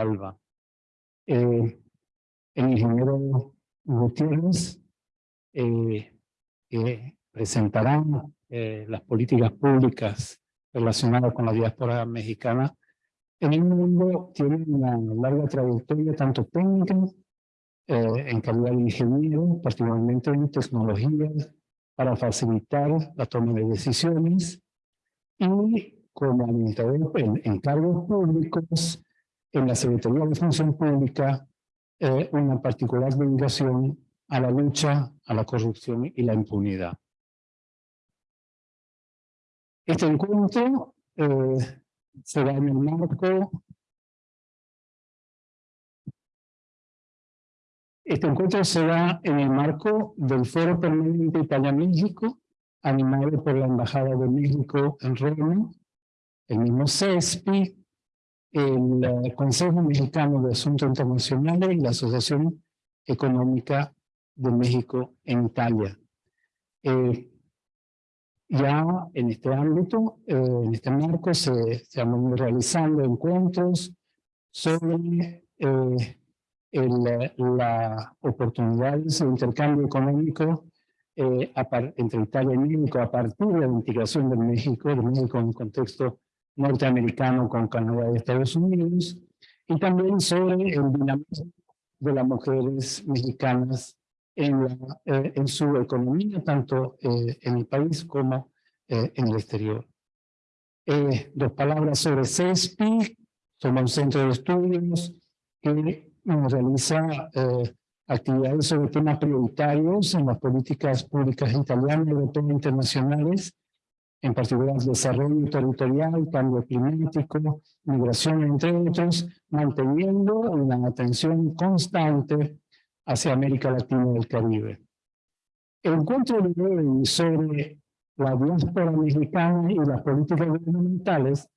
Alba. Eh, el ingeniero Gutiérrez eh, presentará eh, las políticas públicas relacionadas con la diáspora mexicana. En el mundo tiene una larga trayectoria tanto técnica, eh, en calidad de ingeniero, particularmente en tecnologías, para facilitar la toma de decisiones, y como administrador en, en cargos públicos, en la Secretaría de Función Pública, eh, una particular dedicación a la lucha a la corrupción y la impunidad. Este encuentro eh, será en el marco Este encuentro será en el marco del Foro Permanente Italia-México, animado por la Embajada de México en Roma, el mismo CESPI, el eh, Consejo Mexicano de Asuntos Internacionales y la Asociación Económica de México en Italia. Eh, ya en este ámbito, eh, en este marco, se, se, han realizando encuentros sobre el, la oportunidades de intercambio económico entre Italia y México a partir de la integración de México, de México en un contexto norteamericano con Canadá y Estados Unidos, y también sobre el dinamismo de las mujeres mexicanas en, la, eh, en su economía, tanto eh, en el país como eh, en el exterior. dos palabras sobre CESPI, somos un centro de estudios que realiza actividades sobre temas prioritarios en las políticas públicas italianas, europeas e internacionales, en particular desarrollo territorial, cambio climático, migración, entre otros, manteniendo una atención constante hacia América Latina y el Caribe. El encuentro de hoy sobre la diáspora mexicana y las políticas gubernamentales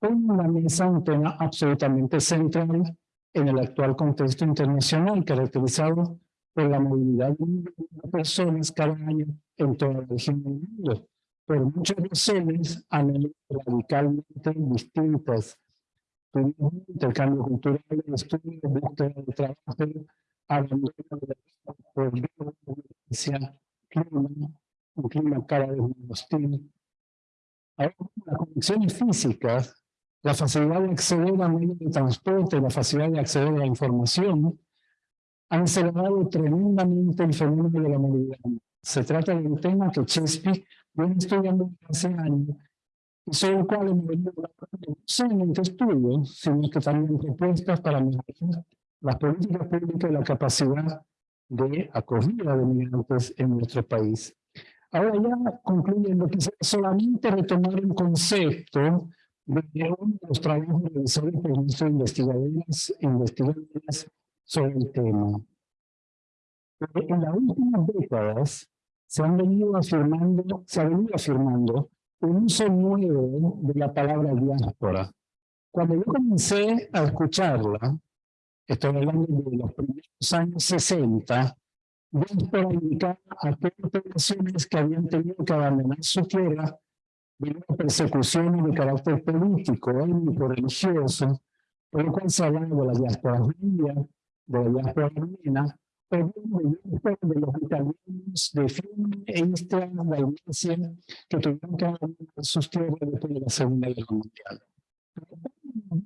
pone una mesa un tema absolutamente central en el actual contexto internacional caracterizado por la movilidad de personas cada año en toda la región del mundo por muchas razones han radicalmente distintas. Tuvimos intercambio cultural, estudio, búsqueda de trabajo, abandono de la por violencia, clima, un clima cada vez más hostil. Ahora, las conexiones físicas, la facilidad de acceder a medios de transporte, la facilidad de acceder a la información, han acelerado tremendamente el fenómeno de la movilidad. Se trata de un tema que Chesapeake viene estudiando hace años y sobre el cual hemos no solamente estudios, sino que también propuestas para mejorar las políticas públicas y la capacidad de acogida de migrantes en nuestro país. Ahora ya concluyendo, quisiera solamente retomar un concepto de uno de los trabajos realizados por nuestros investigadores, investigadores sobre el tema. En las últimas décadas, se han venido afirmando, se ha venido afirmando un uso nuevo de la palabra diáspora. Cuando yo comencé a escucharla, estoy hablando de los primeros años 60, diáspora indicaba a aquellas poblaciones que habían tenido que abandonar su tierra debido a persecuciones de carácter político, étnico, religioso, por lo cual se hablaba de la diáspora judía, de la diáspora armena, de los italianos de Fiume Dalmacia, que tuvieron que abandonar sus tierras después de la Segunda Guerra Mundial.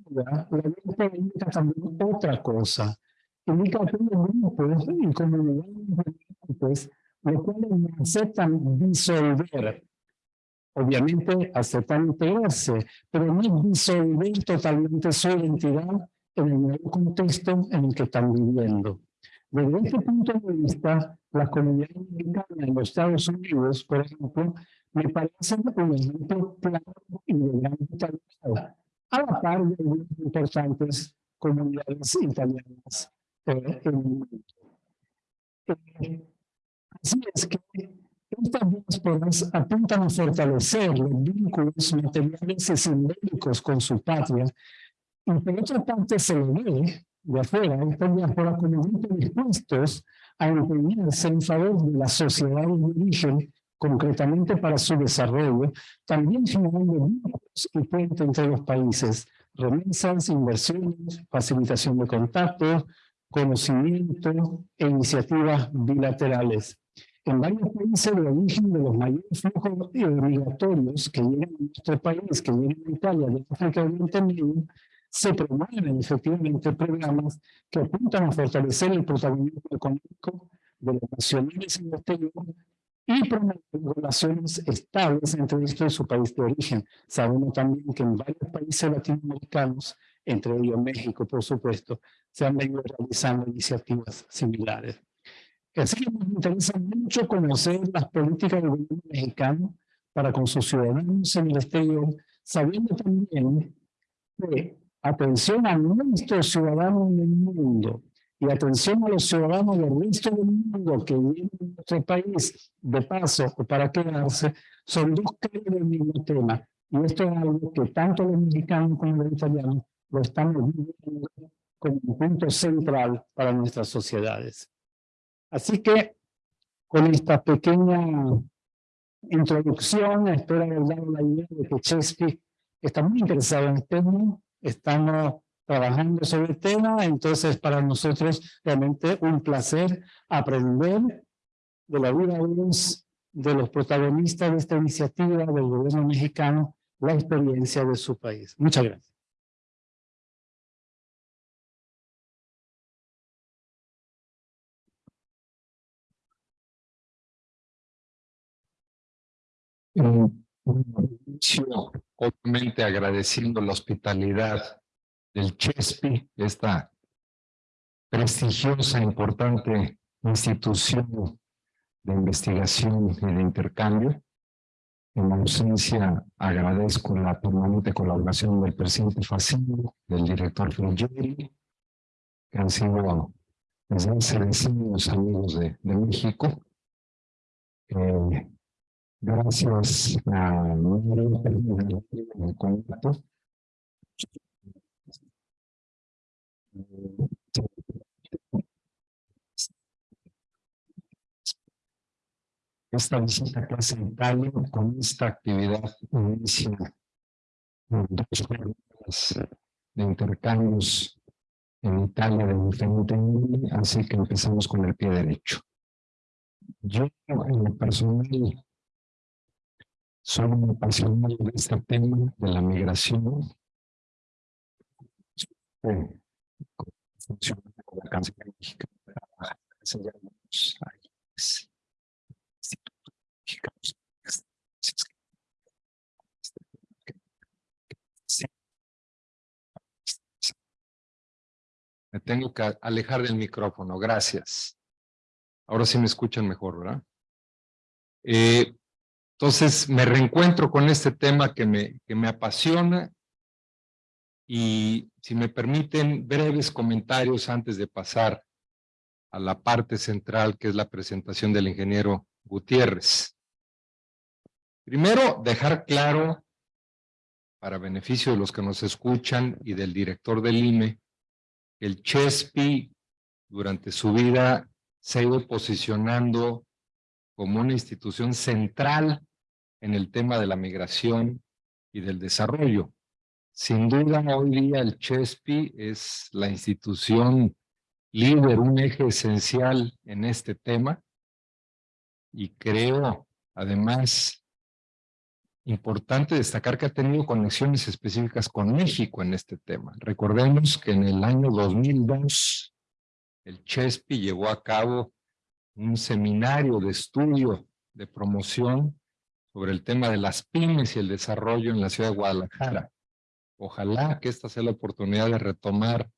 La ley indica también otra cosa. Indica que los grupos y comunidades pues, los cuales no aceptan disolver. Obviamente aceptan integrarse, pero no disolver totalmente su identidad en el nuevo contexto en el que están viviendo. Desde este punto de vista, la comunidad americana en los Estados Unidos, por ejemplo, me parece un ejemplo claro y de gran vitalidad, a la par de importantes comunidades italianas eh, en el mundo. Eh, así es que estas diásporas apuntan a fortalecer los vínculos materiales y simbólicos con su patria, y por otra parte se lo ve de afuera de afuera como dispuestos a empeñarse en favor de la sociedad de origen, concretamente para su desarrollo, también generando vínculos y puentes entre los países, remesas, inversiones, facilitación de contactos, conocimiento e iniciativas bilaterales. En varios países de origen de los mayores flujos migratorios que llegan a nuestro país, que llegan a Italia, de África Oriente Medio, se promueven efectivamente programas que apuntan a fortalecer el protagonismo económico de los nacionales en el exterior y promover relaciones estables entre esto y su país de origen. Sabemos también que en varios países latinoamericanos, entre ellos México, por supuesto, se han venido realizando iniciativas similares. Así que nos interesa mucho conocer las políticas del gobierno mexicano para con sus ciudadanos en el exterior, sabiendo también que atención a nuestros ciudadanos en el mundo y atención a los ciudadanos del resto del mundo que viven en nuestro país de paso o para quedarse, son dos caras del mismo tema. Y esto es algo que tanto los mexicanos como los italianos lo estamos viviendo como un punto central para nuestras sociedades. Así que con esta pequeña introducción, espero haber dado la idea de que Chesky está muy interesado en el tema, estamos trabajando sobre el tema, entonces para nosotros realmente un placer aprender de la vida de los protagonistas de esta iniciativa del gobierno mexicano, la experiencia de su país. Muchas gracias. inicio, obviamente agradeciendo la hospitalidad del CHESPI, esta prestigiosa, importante institución de investigación y de intercambio. En ausencia agradezco la permanente colaboración del presidente Facino, del director Frugeri, que han sido desde hace decenios amigos de, de México. Eh, Gracias a. Esta visita clase en Italia con esta actividad inicia dos jornadas de intercambios en Italia de diferente así que empezamos con el pie derecho. Yo en el personal soy un apasionado de este tema de la migración. Eh. Me tengo que alejar del micrófono, gracias. Ahora sí me escuchan mejor, ¿verdad? Eh, entonces me reencuentro con este tema que me, que me apasiona y si me permiten breves comentarios antes de pasar a la parte central que es la presentación del ingeniero Gutiérrez. Primero, dejar claro, para beneficio de los que nos escuchan y del director del IME, que el CHESPI durante su vida se ha ido posicionando como una institución central en el tema de la migración y del desarrollo. Sin duda, hoy día el CHESPI es la institución líder, un eje esencial en este tema. Y creo, además, importante destacar que ha tenido conexiones específicas con México en este tema. Recordemos que en el año 2002 el CHESPI llevó a cabo un seminario de estudio de promoción sobre el tema de las pymes y el desarrollo en la ciudad de Guadalajara. Ojalá que esta sea la oportunidad de retomar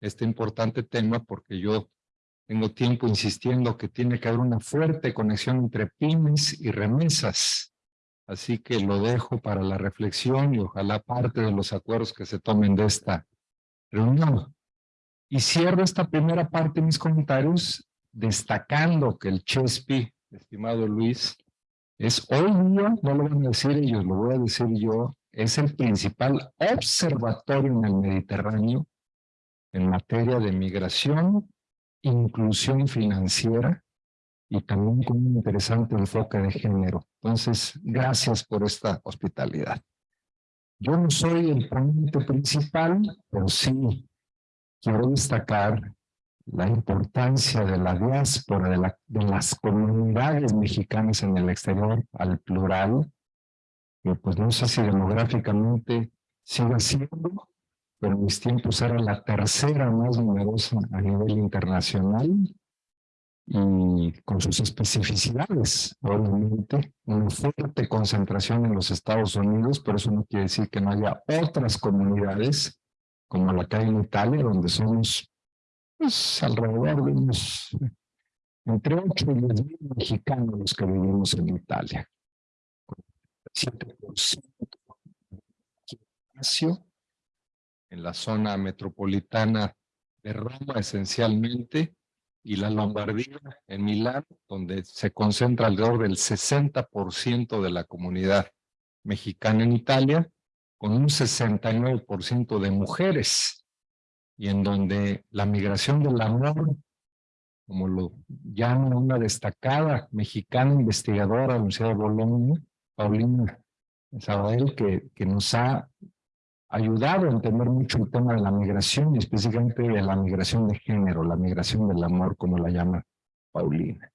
este importante tema porque yo tengo tiempo insistiendo que tiene que haber una fuerte conexión entre pymes y remesas. Así que lo dejo para la reflexión y ojalá parte de los acuerdos que se tomen de esta reunión. Y cierro esta primera parte de mis comentarios destacando que el CHESPI, estimado Luis, es hoy día, no lo van a decir ellos, lo voy a decir yo, es el principal observatorio en el Mediterráneo en materia de migración, inclusión financiera y también con un interesante enfoque de género. Entonces, gracias por esta hospitalidad. Yo no soy el ponente principal, pero sí quiero destacar la importancia de la diáspora, de, la, de las comunidades mexicanas en el exterior, al plural, que pues no sé si demográficamente sigue siendo, pero mis tiempos era la tercera más numerosa a nivel internacional y con sus especificidades, obviamente, una fuerte concentración en los Estados Unidos, pero eso no quiere decir que no haya otras comunidades como la que hay en Italia, donde somos pues, alrededor de unos entre 8 y 10 mil mexicanos los que vivimos en Italia. 7% en la zona metropolitana de Roma esencialmente, y la Lombardía en Milán, donde se concentra alrededor del 60% de la comunidad mexicana en Italia, con un 69% de mujeres, y en donde la migración del amor, como lo llama una destacada mexicana investigadora de Bolonia, Paulina Isabel, que, que nos ha ayudado a entender mucho el tema de la migración y específicamente de la migración de género, la migración del amor, como la llama Paulina.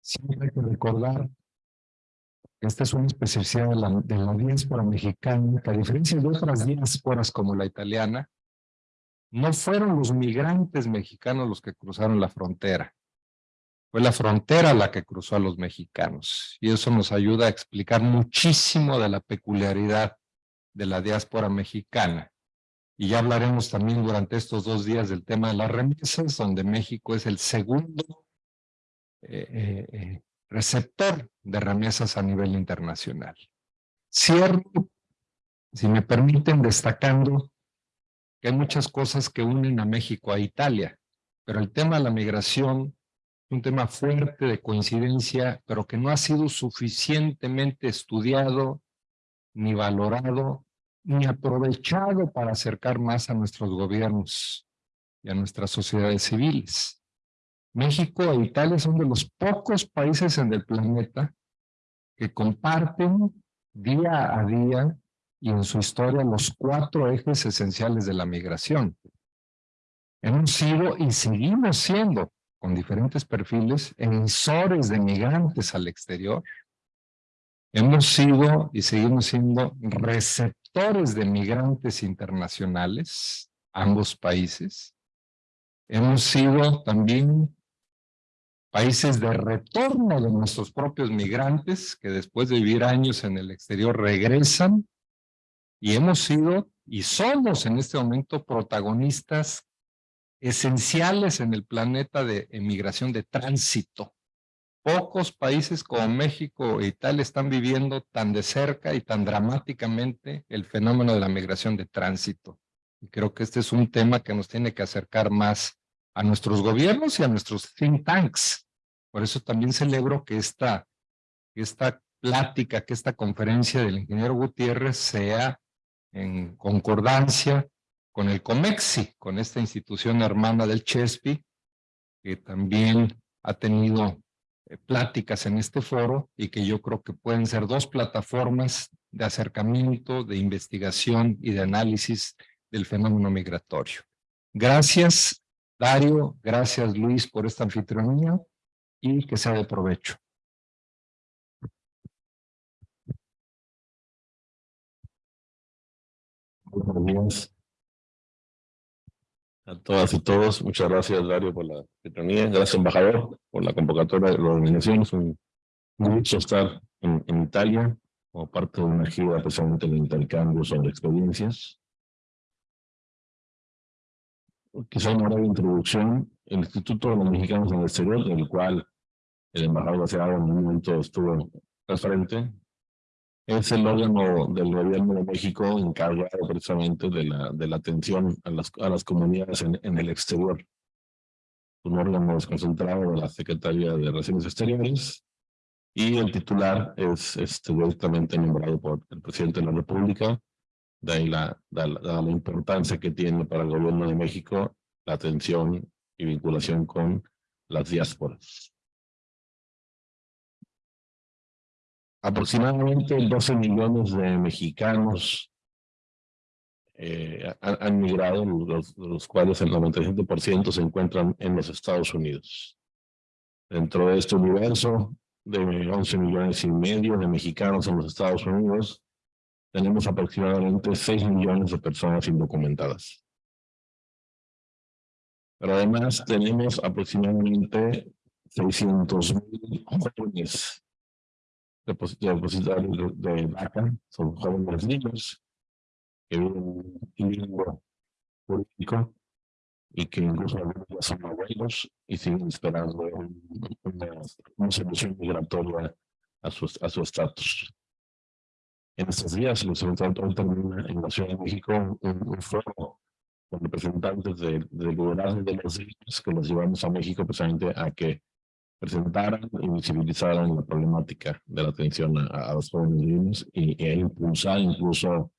Siempre hay que recordar que esta es una especialidad de la, de la diáspora mexicana, que a diferencia de otras diásporas como la italiana, no fueron los migrantes mexicanos los que cruzaron la frontera. Fue la frontera la que cruzó a los mexicanos. Y eso nos ayuda a explicar muchísimo de la peculiaridad de la diáspora mexicana. Y ya hablaremos también durante estos dos días del tema de las remesas, donde México es el segundo eh, eh, eh, receptor de remesas a nivel internacional. Cierro, si me permiten, destacando hay muchas cosas que unen a México a Italia, pero el tema de la migración es un tema fuerte de coincidencia, pero que no ha sido suficientemente estudiado ni valorado, ni aprovechado para acercar más a nuestros gobiernos y a nuestras sociedades civiles. México e Italia son de los pocos países en el planeta que comparten día a día y en su historia los cuatro ejes esenciales de la migración. Hemos sido y seguimos siendo, con diferentes perfiles, emisores de migrantes al exterior, Hemos sido y seguimos siendo receptores de migrantes internacionales, ambos países. Hemos sido también países de retorno de nuestros propios migrantes que después de vivir años en el exterior regresan y hemos sido y somos en este momento protagonistas esenciales en el planeta de emigración de tránsito. Pocos países como México e Italia están viviendo tan de cerca y tan dramáticamente el fenómeno de la migración de tránsito. Y creo que este es un tema que nos tiene que acercar más a nuestros gobiernos y a nuestros think tanks. Por eso también celebro que esta, esta plática, que esta conferencia del ingeniero Gutiérrez sea en concordancia con el COMEXI, con esta institución hermana del CHESPI, que también ha tenido eh, pláticas en este foro y que yo creo que pueden ser dos plataformas de acercamiento, de investigación y de análisis del fenómeno migratorio. Gracias, Dario, gracias, Luis, por esta anfitrionía y que sea de provecho. Buenos días a todas y todos. Muchas gracias, Dario, por la cercanía. Gracias, embajador, por la convocatoria de la organización. Es un gusto estar en, Italia como parte de una gira precisamente de intercambio sobre experiencias. Quizá una breve introducción. El Instituto de los Mexicanos en el Exterior, del cual el embajador hace en un momento estuvo al frente, es el órgano del gobierno de México encargado precisamente de la, de la atención a las, a las comunidades en, en el exterior. Un órgano desconcentrado de la Secretaría de Relaciones Exteriores y el titular es directamente nombrado por el presidente de la República, de ahí la, la, la, importancia que tiene para el gobierno de México la atención y vinculación con las diásporas. Aproximadamente 12 millones de mexicanos eh, han, migrado, los, los cuales el 97% se encuentran en los Estados Unidos. Dentro de este universo de 11 millones y medio de mexicanos en los Estados Unidos, tenemos aproximadamente 6 millones de personas indocumentadas. Pero además tenemos aproximadamente 600 mil jóvenes depositarios de, de DACA, son jóvenes niños que viven en limbo político y que incluso algunos ya son abuelos y siguen esperando una, una solución migratoria a su a su estatus. En estos días, el Observatorio termina en la Ciudad de México un, un foro con representantes del de liderazgo de los niños que los llevamos a México precisamente a que presentaran y visibilizaran la problemática de la atención a, a los jóvenes y, e impulsar incluso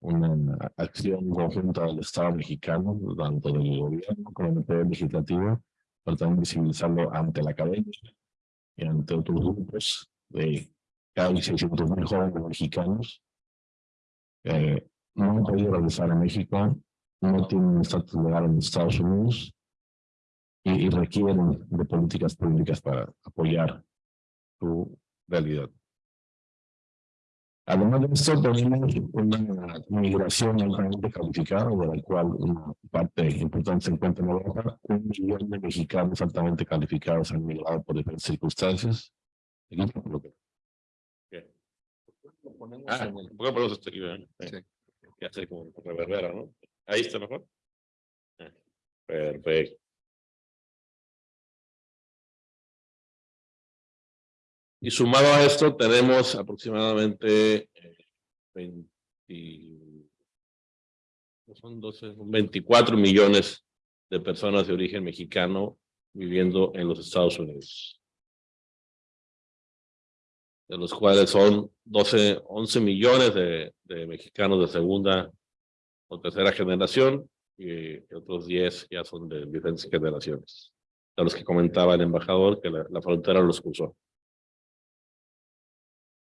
una acción conjunta del Estado mexicano, tanto del gobierno como del poder legislativo, para también visibilizarlo ante la academia y ante otros grupos de casi 600 mil jóvenes mexicanos que no han podido regresar a México, no tienen estatus legal en Estados Unidos y, y requieren de políticas públicas para apoyar su realidad. Además de esto, tenemos una migración altamente calificada, de la cual una parte importante se encuentra en Europa. Un millón de mexicanos altamente calificados han migrado por diferentes circunstancias. Ah, ¿por qué ponemos esto aquí? verdad? Sí. Que hace como reverbera, ¿no? Ahí está mejor. Ah, Perfecto. Y sumado a esto, tenemos aproximadamente eh, 20, son 12, son 24 millones de personas de origen mexicano viviendo en los Estados Unidos. De los cuales son 12, 11 millones de, de mexicanos de segunda o tercera generación y otros 10 ya son de diferentes generaciones. De los que comentaba el embajador que la, la frontera los cruzó.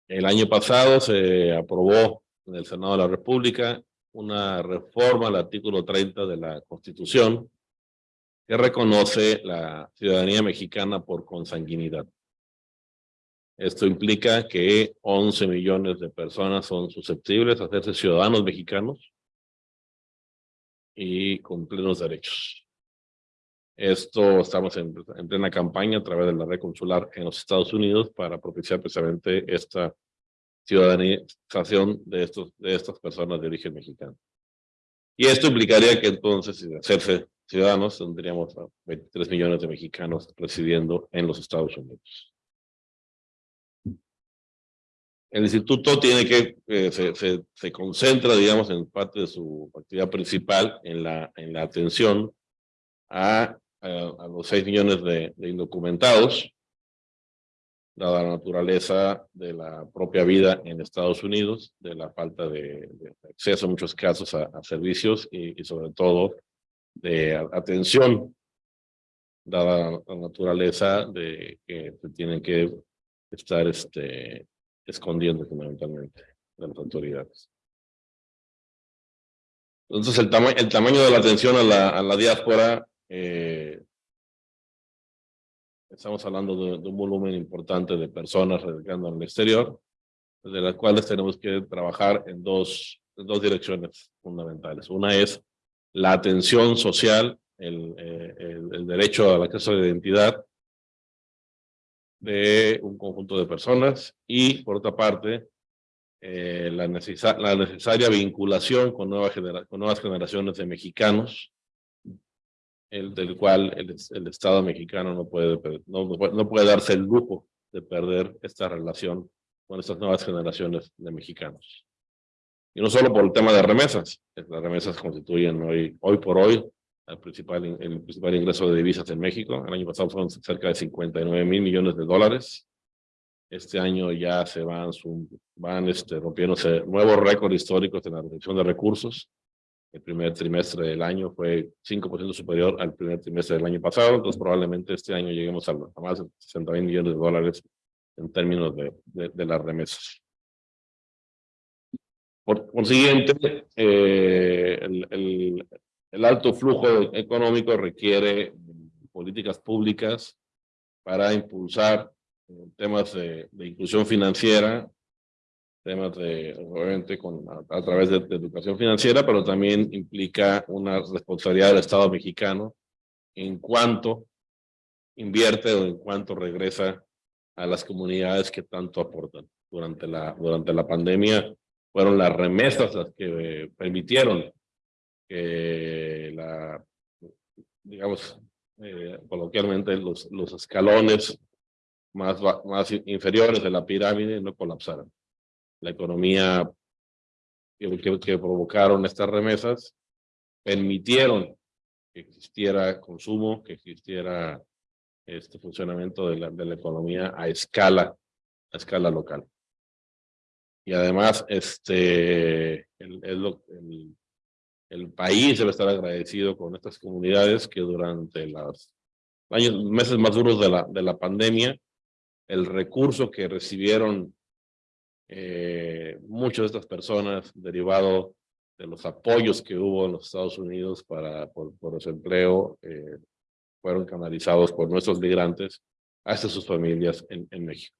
El año pasado se aprobó en el Senado de la República una reforma al artículo 30 de la Constitución que reconoce la ciudadanía mexicana por consanguinidad. Esto implica que 11 millones de personas son susceptibles a hacerse ciudadanos mexicanos y con plenos derechos. Esto estamos en, en, plena campaña a través de la red consular en los Estados Unidos para propiciar precisamente esta ciudadanización de, estos, de estas personas de origen mexicano. Y esto implicaría que entonces, si hacerse ciudadanos, tendríamos a 23 millones de mexicanos residiendo en los Estados Unidos. El instituto tiene que, eh, se, se, se, concentra, digamos, en parte de su actividad principal en la, en la atención a a, los 6 millones de, de, indocumentados, dada la naturaleza de la propia vida en Estados Unidos, de la falta de, de acceso en muchos casos a, a servicios y, y, sobre todo de atención, dada la naturaleza de que se tienen que estar este, escondiendo fundamentalmente de las autoridades. Entonces, el, tama el tamaño de la atención a la, a la diáspora eh, estamos hablando de, de, un volumen importante de personas radicando en el exterior, de las cuales tenemos que trabajar en dos, en dos direcciones fundamentales. Una es la atención social, el, eh, el, el derecho al acceso a la identidad de un conjunto de personas y, por otra parte, eh, la, la, necesaria vinculación con, nueva con nuevas generaciones de mexicanos el, del cual el, el, Estado mexicano no puede, no, no puede darse el lujo de perder esta relación con estas nuevas generaciones de mexicanos. Y no solo por el tema de remesas, las remesas constituyen hoy, hoy por hoy el principal, el principal ingreso de divisas en México. El año pasado fueron cerca de 59 mil millones de dólares. Este año ya se van, van este, rompiéndose nuevos récords históricos en la reducción de recursos el primer trimestre del año fue 5% superior al primer trimestre del año pasado, entonces probablemente este año lleguemos a, a más de 60 mil millones de dólares en términos de, de, de las remesas. Por consiguiente, eh, el, el, el alto flujo económico requiere políticas públicas para impulsar eh, temas de, de, inclusión financiera, temas de, obviamente, con, a, través de, educación financiera, pero también implica una responsabilidad del Estado mexicano en cuanto invierte o en cuanto regresa a las comunidades que tanto aportan. Durante la, durante la pandemia fueron las remesas las que permitieron que la, digamos, eh, coloquialmente los, los escalones más, más inferiores de la pirámide no colapsaran. La economía que, provocaron estas remesas permitieron que existiera consumo, que existiera este funcionamiento de la, de la economía a escala, a escala local. Y además, este, el, el, el, el país debe estar agradecido con estas comunidades que durante los años, meses más duros de la, de la pandemia, el recurso que recibieron eh, muchas de estas personas derivado de los apoyos que hubo en los Estados Unidos para, por, por desempleo, eh, fueron canalizados por nuestros migrantes hasta sus familias en, en México.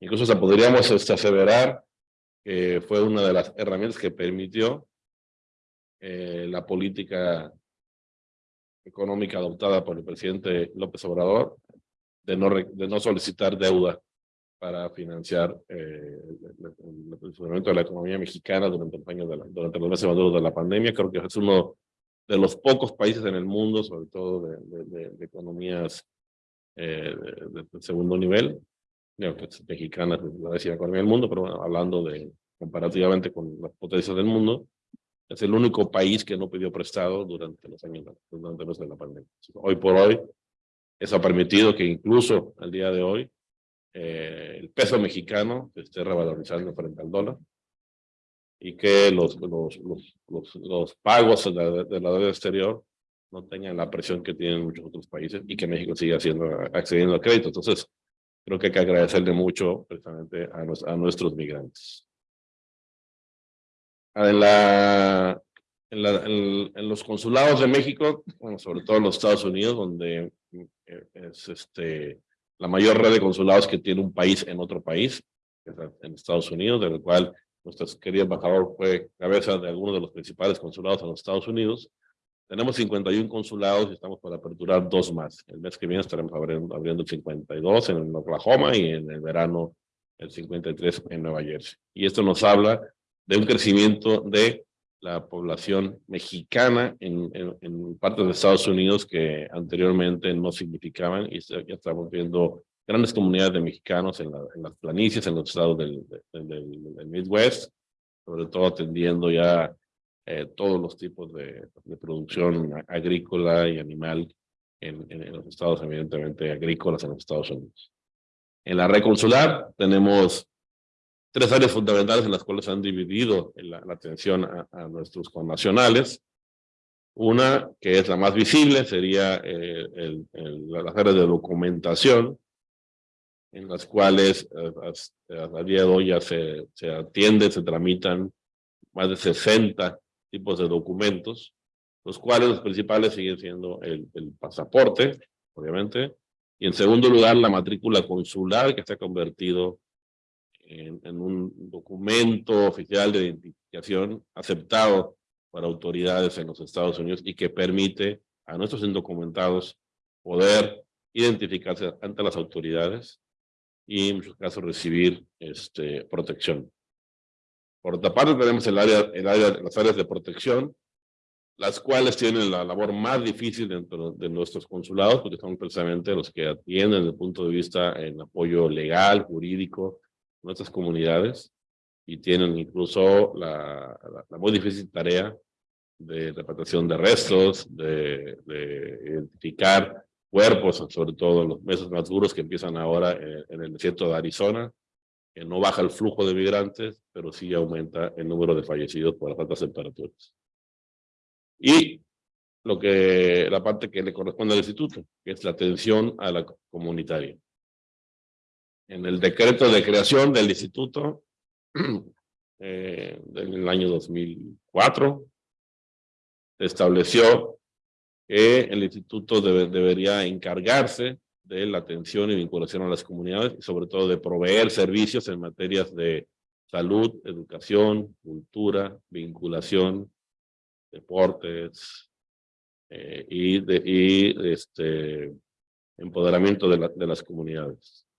Incluso se podríamos este, aseverar que fue una de las herramientas que permitió eh, la política económica adoptada por el presidente López Obrador de no, de no solicitar deuda para financiar eh, el, funcionamiento de la economía mexicana durante, el año de la, durante los meses maduros de la pandemia. Creo que es uno de los pocos países en el mundo, sobre todo de, de, de economías eh, de, segundo nivel, digo, que es mexicana, la décima economía del mundo, pero bueno, hablando de comparativamente con las potencias del mundo, es el único país que no pidió prestado durante los años durante los de la pandemia. Hoy por hoy, eso ha permitido que incluso al día de hoy, eh, el peso mexicano se esté revalorizando frente al dólar y que los, los, los, los, los pagos de la, de la deuda exterior no tengan la presión que tienen muchos otros países y que México siga haciendo, accediendo al crédito. Entonces, creo que hay que agradecerle mucho precisamente a, nos, a nuestros migrantes. En, la, en, la, en, en, los consulados de México, bueno, sobre todo en los Estados Unidos, donde eh, es este, la mayor red de consulados que tiene un país en otro país, en Estados Unidos, del cual nuestro querido embajador fue cabeza de algunos de los principales consulados en los Estados Unidos. Tenemos 51 consulados y estamos para aperturar dos más. El mes que viene estaremos abriendo, abriendo el 52 en Oklahoma y en el verano el 53 en Nueva Jersey. Y esto nos habla de un crecimiento de la población mexicana en, en, en, partes de Estados Unidos que anteriormente no significaban y ya estamos viendo grandes comunidades de mexicanos en, la, en las planicies, en los estados del, del, del, del, Midwest, sobre todo atendiendo ya eh, todos los tipos de, de, producción agrícola y animal en, en, los estados evidentemente agrícolas en los Estados Unidos. En la red consular tenemos tres áreas fundamentales en las cuales han dividido la, la atención a, a, nuestros connacionales. Una, que es la más visible, sería eh, el, el, las áreas de documentación, en las cuales eh, a, día de hoy ya se, se atiende, se tramitan más de 60 tipos de documentos, los cuales los principales siguen siendo el, el pasaporte, obviamente, y en segundo lugar la matrícula consular que se ha convertido en, en, un documento oficial de identificación aceptado por autoridades en los Estados Unidos y que permite a nuestros indocumentados poder identificarse ante las autoridades y en muchos casos recibir este, protección. Por otra parte tenemos el área, el área, las áreas de protección, las cuales tienen la labor más difícil dentro de nuestros consulados, porque son precisamente los que atienden desde el punto de vista en apoyo legal, jurídico, nuestras comunidades y tienen incluso la, la, la muy difícil tarea de repatriación de restos, de, de, identificar cuerpos, sobre todo en los meses más duros que empiezan ahora en, en, el desierto de Arizona, que no baja el flujo de migrantes, pero sí aumenta el número de fallecidos por las altas temperaturas. Y lo que, la parte que le corresponde al instituto, que es la atención a la comunitaria en el decreto de creación del instituto eh, del año 2004, se estableció que el instituto debe- debería encargarse de la atención y vinculación a las comunidades y sobre todo de proveer servicios en materias de salud, educación, cultura, vinculación, deportes eh, y, de, este empoderamiento de las comunidades.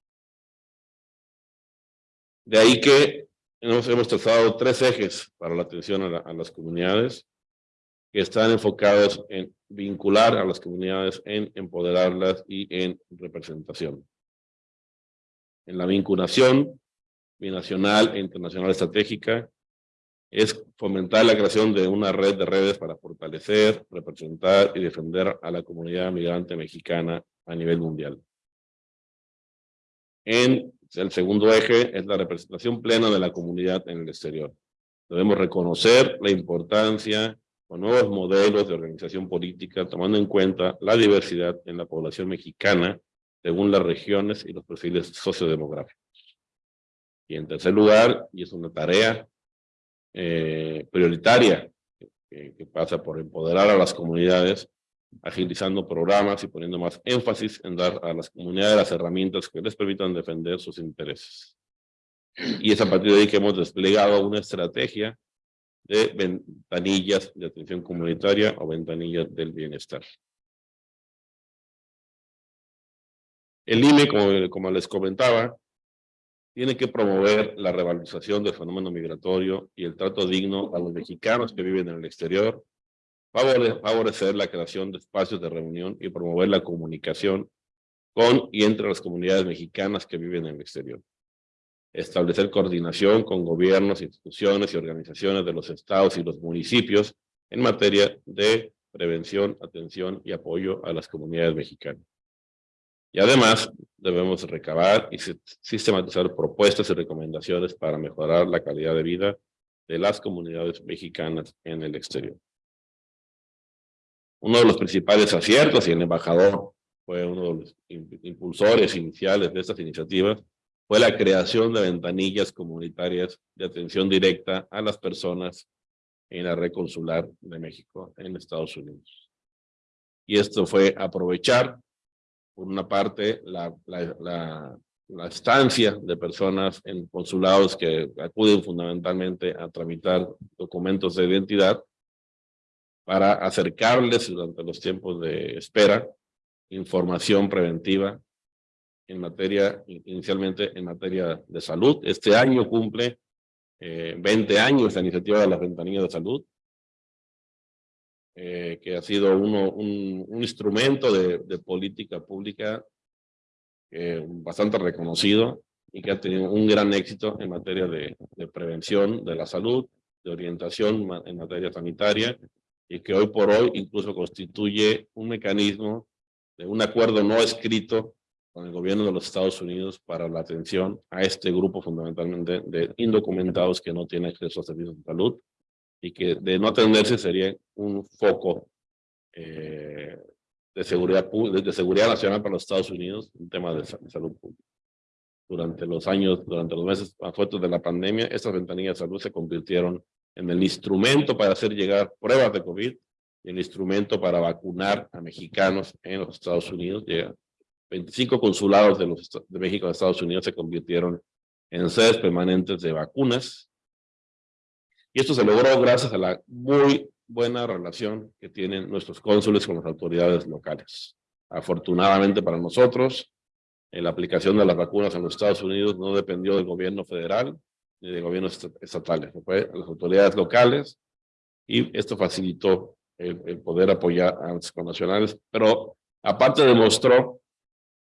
De ahí que hemos, hemos trazado tres ejes para la atención a, a las comunidades que están enfocados en vincular a las comunidades, en empoderarlas y en representación. En la vinculación binacional e internacional estratégica es fomentar la creación de una red de redes para fortalecer, representar y defender a la comunidad migrante mexicana a nivel mundial. En el segundo eje es la representación plena de la comunidad en el exterior. Debemos reconocer la importancia con nuevos modelos de organización política, tomando en cuenta la diversidad en la población mexicana según las regiones y los perfiles sociodemográficos. Y en tercer lugar, y es una tarea eh, prioritaria que pasa por empoderar a las comunidades, agilizando programas y poniendo más énfasis en dar a las comunidades las herramientas que les permitan defender sus intereses. Y es a partir de ahí que hemos desplegado una estrategia de ventanillas de atención comunitaria o ventanillas del bienestar. El IME, como, como les comentaba, tiene que promover la revalorización del fenómeno migratorio y el trato digno a los mexicanos que viven en el exterior, favorecer la creación de espacios de reunión y promover la comunicación con y entre las comunidades mexicanas que viven en el exterior establecer coordinación con gobiernos, instituciones y organizaciones de los estados y los municipios en materia de prevención, atención y apoyo a las comunidades mexicanas. Y además, debemos recabar y si- sistematizar propuestas y recomendaciones para mejorar la calidad de vida de las comunidades mexicanas en el exterior. Uno de los principales aciertos, y el embajador fue uno de los im- impulsores iniciales de estas iniciativas, fue la creación de ventanillas comunitarias de atención directa a las personas en la red consular de México en Estados Unidos. Y esto fue aprovechar, por una parte, la, la, la, la estancia de personas en consulados que acuden fundamentalmente a tramitar documentos de identidad para acercarles durante los tiempos de espera información preventiva en materia, inicialmente en materia de salud. Este año cumple eh, 20 años la iniciativa de las ventanillas de salud, eh, que ha sido uno, un, un instrumento de, de política pública eh, bastante reconocido y que ha tenido un gran éxito en materia de, de prevención de la salud, de orientación en materia sanitaria, y que hoy por hoy incluso constituye un mecanismo de un acuerdo no escrito con el gobierno de los Estados Unidos para la atención a este grupo fundamentalmente de indocumentados que no tienen acceso a servicios de salud y que de no atenderse sería un foco eh, de, seguridad, de, seguridad nacional para los Estados Unidos, un tema de, de salud pública. Durante los años, durante los meses más fuertes de la pandemia, estas ventanillas de salud se convirtieron en el instrumento para hacer llegar pruebas de COVID y el instrumento para vacunar a mexicanos en los Estados Unidos. Llega 25 consulados de, los, de México a Estados Unidos se convirtieron en sedes permanentes de vacunas. Y esto se logró gracias a la muy buena relación que tienen nuestros cónsules con las autoridades locales. Afortunadamente para nosotros, eh, la aplicación de las vacunas en los Estados Unidos no dependió del gobierno federal de gobiernos est- estatales, fue a las autoridades locales y esto facilitó el, el poder apoyar a los connacionales, pero aparte demostró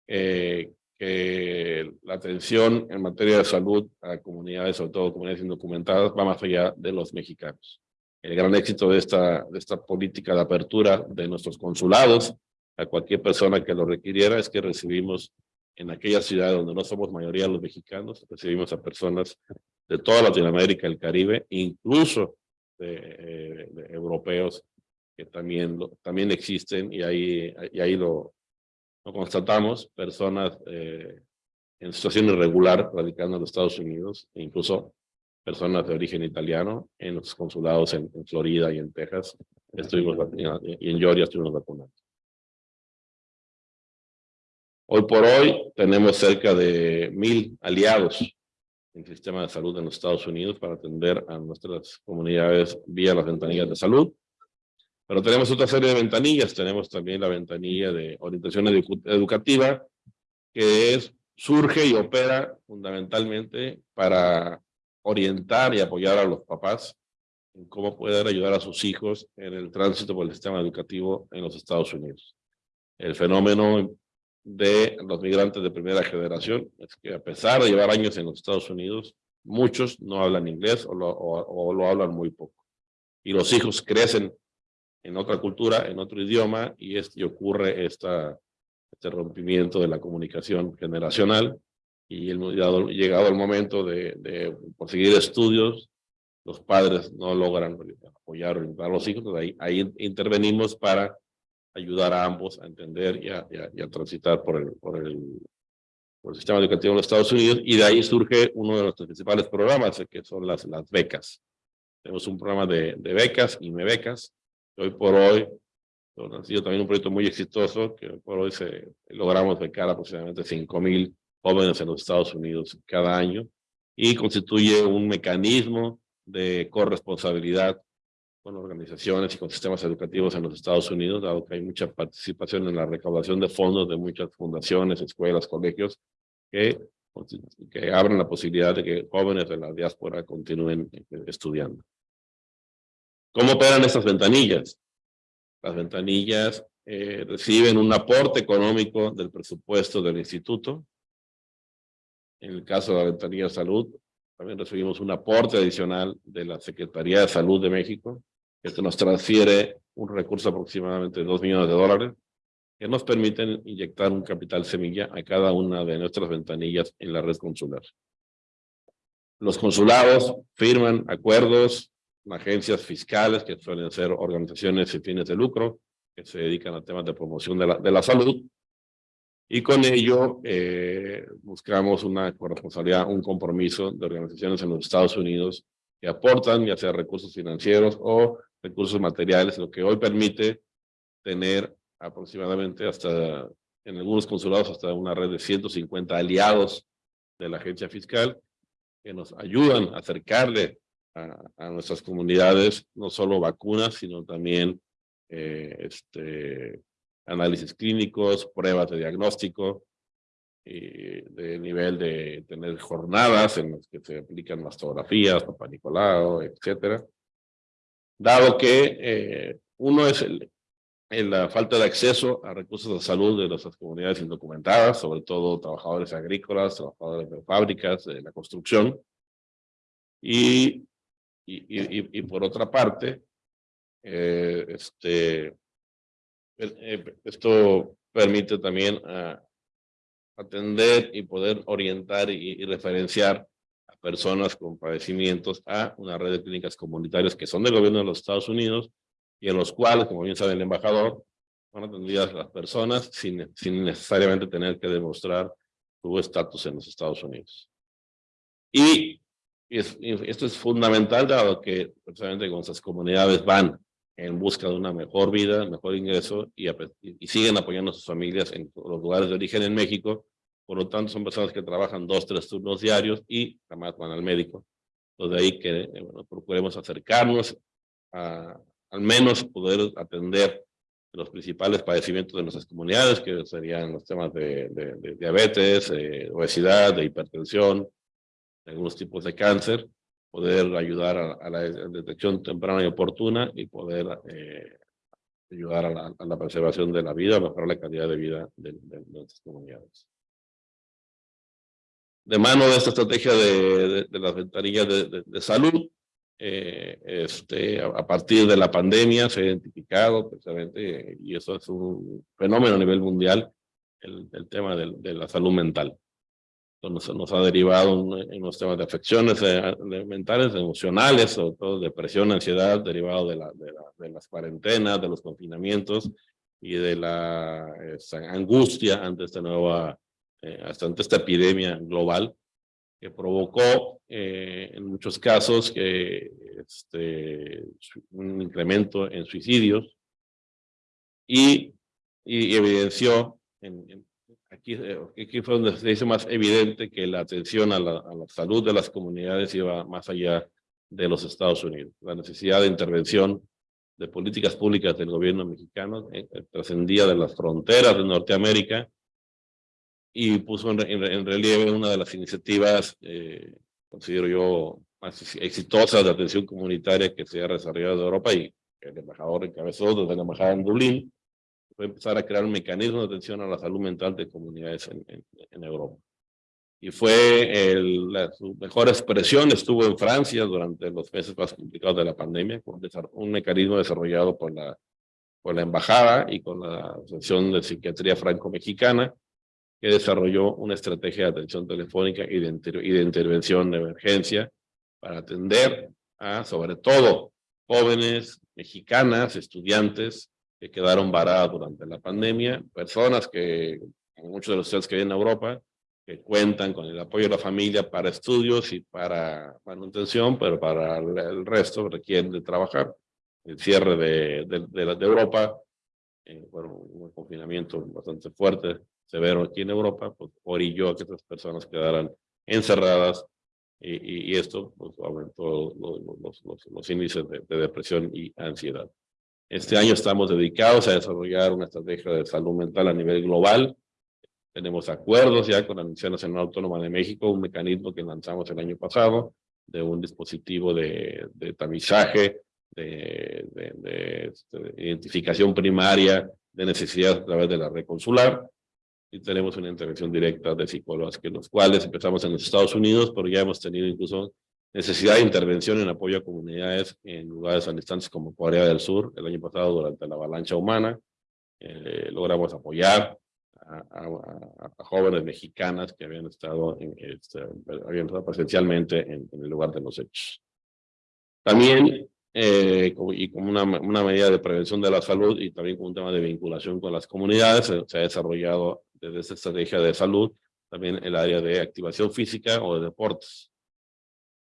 eh, que la atención en materia de salud a comunidades, sobre todo comunidades indocumentadas, va más allá de los mexicanos. El gran éxito de esta, de esta política de apertura de nuestros consulados a cualquier persona que lo requiriera es que recibimos en aquellas ciudades donde no somos mayoría los mexicanos, recibimos a personas de toda Latinoamérica, el Caribe, incluso de, eh, europeos que también, también existen y ahí, y ahí lo, constatamos, personas eh, en situación irregular radicando en los Estados Unidos, e incluso personas de origen italiano en los consulados en, Florida y en Texas. Estuvimos, y en Georgia estuvimos vacunando. Hoy por hoy tenemos cerca de mil aliados el sistema de salud en los Estados Unidos para atender a nuestras comunidades vía las ventanillas de salud. Pero tenemos otra serie de ventanillas. Tenemos también la ventanilla de orientación edu- educativa, que es, surge y opera fundamentalmente para orientar y apoyar a los papás en cómo poder ayudar a sus hijos en el tránsito por el sistema educativo en los Estados Unidos. El fenómeno de los migrantes de primera generación. Es que a pesar de llevar años en los Estados Unidos, muchos no hablan inglés o lo, hablan muy poco. Y los hijos crecen en otra cultura, en otro idioma, y, es, y ocurre este rompimiento de la comunicación generacional, y llegado, el momento de, de conseguir estudios, los padres no logran apoyar o orientar a los hijos, ahí intervenimos para ayudar a ambos a entender y a, transitar por el, sistema educativo de los Estados Unidos, y de ahí surge uno de nuestros principales programas, que son las, becas. Tenemos un programa de, becas y me becas, hoy por hoy ha sido también un proyecto muy exitoso, que por hoy se, logramos becar aproximadamente 5 mil jóvenes en los Estados Unidos cada año, y constituye un mecanismo de corresponsabilidad con organizaciones y con sistemas educativos en los Estados Unidos, dado que hay mucha participación en la recaudación de fondos de muchas fundaciones, escuelas, colegios, que, que abren la posibilidad de que jóvenes de la diáspora continúen eh, estudiando. ¿Cómo operan estas ventanillas? Las ventanillas eh, reciben un aporte económico del presupuesto del instituto. En el caso de la ventanilla de salud, también recibimos un aporte adicional de la Secretaría de Salud de México, que nos transfiere un recurso aproximadamente de 2 millones de dólares, que nos permiten inyectar un capital semilla a cada una de nuestras ventanillas en la red consular. Los consulados firman acuerdos con agencias fiscales, que suelen ser organizaciones sin fines de lucro, que se dedican a temas de promoción de la, de la salud, y con ello eh, buscamos una corresponsabilidad, un compromiso de organizaciones en los Estados Unidos que aportan ya sea recursos financieros o recursos materiales, lo que hoy permite tener aproximadamente hasta, en algunos consulados, hasta una red de 150 aliados de la agencia fiscal que nos ayudan a acercarle a, a nuestras comunidades no solo vacunas, sino también eh, este, análisis clínicos, pruebas de diagnóstico, y de nivel de tener jornadas en las que se aplican mastografías, papá Nicolau, etcétera. Dado que eh, uno es el, el, la falta de acceso a recursos de salud de nuestras comunidades indocumentadas, sobre todo trabajadores agrícolas, trabajadores de fábricas, de la construcción. Y, y, y, y por otra parte, eh, este, eh, esto permite también uh, atender y poder orientar y, y, referenciar a personas con padecimientos a una red de clínicas comunitarias que son del gobierno de los Estados Unidos y en los cuales, como bien sabe el embajador, son atendidas las personas sin, sin necesariamente tener que demostrar su estatus en los Estados Unidos. Y, y, es, y esto es fundamental dado que precisamente con nuestras comunidades van en busca de una mejor vida, mejor ingreso y, siguen apoyando a sus familias en los lugares de origen en México. Por lo tanto, son personas que trabajan dos, tres turnos diarios y además van al médico. Entonces, de ahí que eh, bueno, procuremos acercarnos a al menos poder atender los principales padecimientos de nuestras comunidades, que serían los temas de, de, de diabetes, eh, obesidad, de hipertensión, de algunos tipos de cáncer, poder ayudar a, la detección temprana y oportuna y poder eh, ayudar a la, preservación de la vida, mejorar la calidad de vida de, de, de nuestras comunidades. De mano de esta estrategia de, las ventanillas de, salud, eh, este, a, a, partir de la pandemia se ha identificado precisamente, y eso es un fenómeno a nivel mundial, el, tema de, de la salud mental nos, nos ha derivado en, en, los temas de afecciones de mentales, emocionales, sobre todo depresión, ansiedad, derivado de, la, de, la, de las cuarentenas, de los confinamientos y de la angustia ante esta nueva, eh, hasta ante esta epidemia global. que provocó eh, en muchos casos que este, un incremento en suicidios y, y evidenció, en, aquí, eh, aquí fue donde se hizo más evidente que la atención a la, a la salud de las comunidades iba más allá de los Estados Unidos. La necesidad de intervención de políticas públicas del gobierno mexicano eh, trascendía de las fronteras de Norteamérica y puso en, en, relieve una de las iniciativas, eh, considero yo, más exitosas de atención comunitaria que se ha desarrollado en Europa y el embajador encabezó desde la embajada en Dublín, fue empezar a crear un mecanismo de atención a la salud mental de comunidades en, en, en Europa. Y fue el, la, su mejor expresión estuvo en Francia durante los meses más complicados de la pandemia, con un mecanismo desarrollado por la, por la embajada y con la Asociación de Psiquiatría Franco-Mexicana, que desarrolló una estrategia de atención telefónica y de, inter y de intervención de emergencia para atender a, sobre todo, jóvenes mexicanas, estudiantes que quedaron varadas durante la pandemia, personas que, muchos de los ustedes que vienen a Europa, que cuentan con el apoyo de la familia para estudios y para manutención, pero para el resto requieren de trabajar. El cierre de, de, de, Europa, eh, bueno, un confinamiento bastante fuerte severo aquí en Europa, pues orilló a que estas personas quedaran encerradas y, esto pues, aumentó los, índices de, depresión y ansiedad. Este año estamos dedicados a desarrollar una estrategia de salud mental a nivel global. Tenemos acuerdos ya con la Universidad Nacional Autónoma de México, un mecanismo que lanzamos el año pasado de un dispositivo de, de tamizaje, de, de, de, este, identificación primaria de necesidades a través de la red consular y tenemos una intervención directa de psicólogos, que los cuales empezamos en los Estados Unidos, pero ya hemos tenido incluso necesidad de intervención en apoyo a comunidades en lugares tan distantes como Corea del Sur. El año pasado, durante la avalancha humana, eh, logramos apoyar a, a, a, jóvenes mexicanas que habían estado, en, este, habían estado presencialmente en, en, el lugar de los hechos. También eh, y como una, una, medida de prevención de la salud y también como un tema de vinculación con las comunidades, se, se ha desarrollado desde esta estrategia de salud también el área de activación física o de deportes,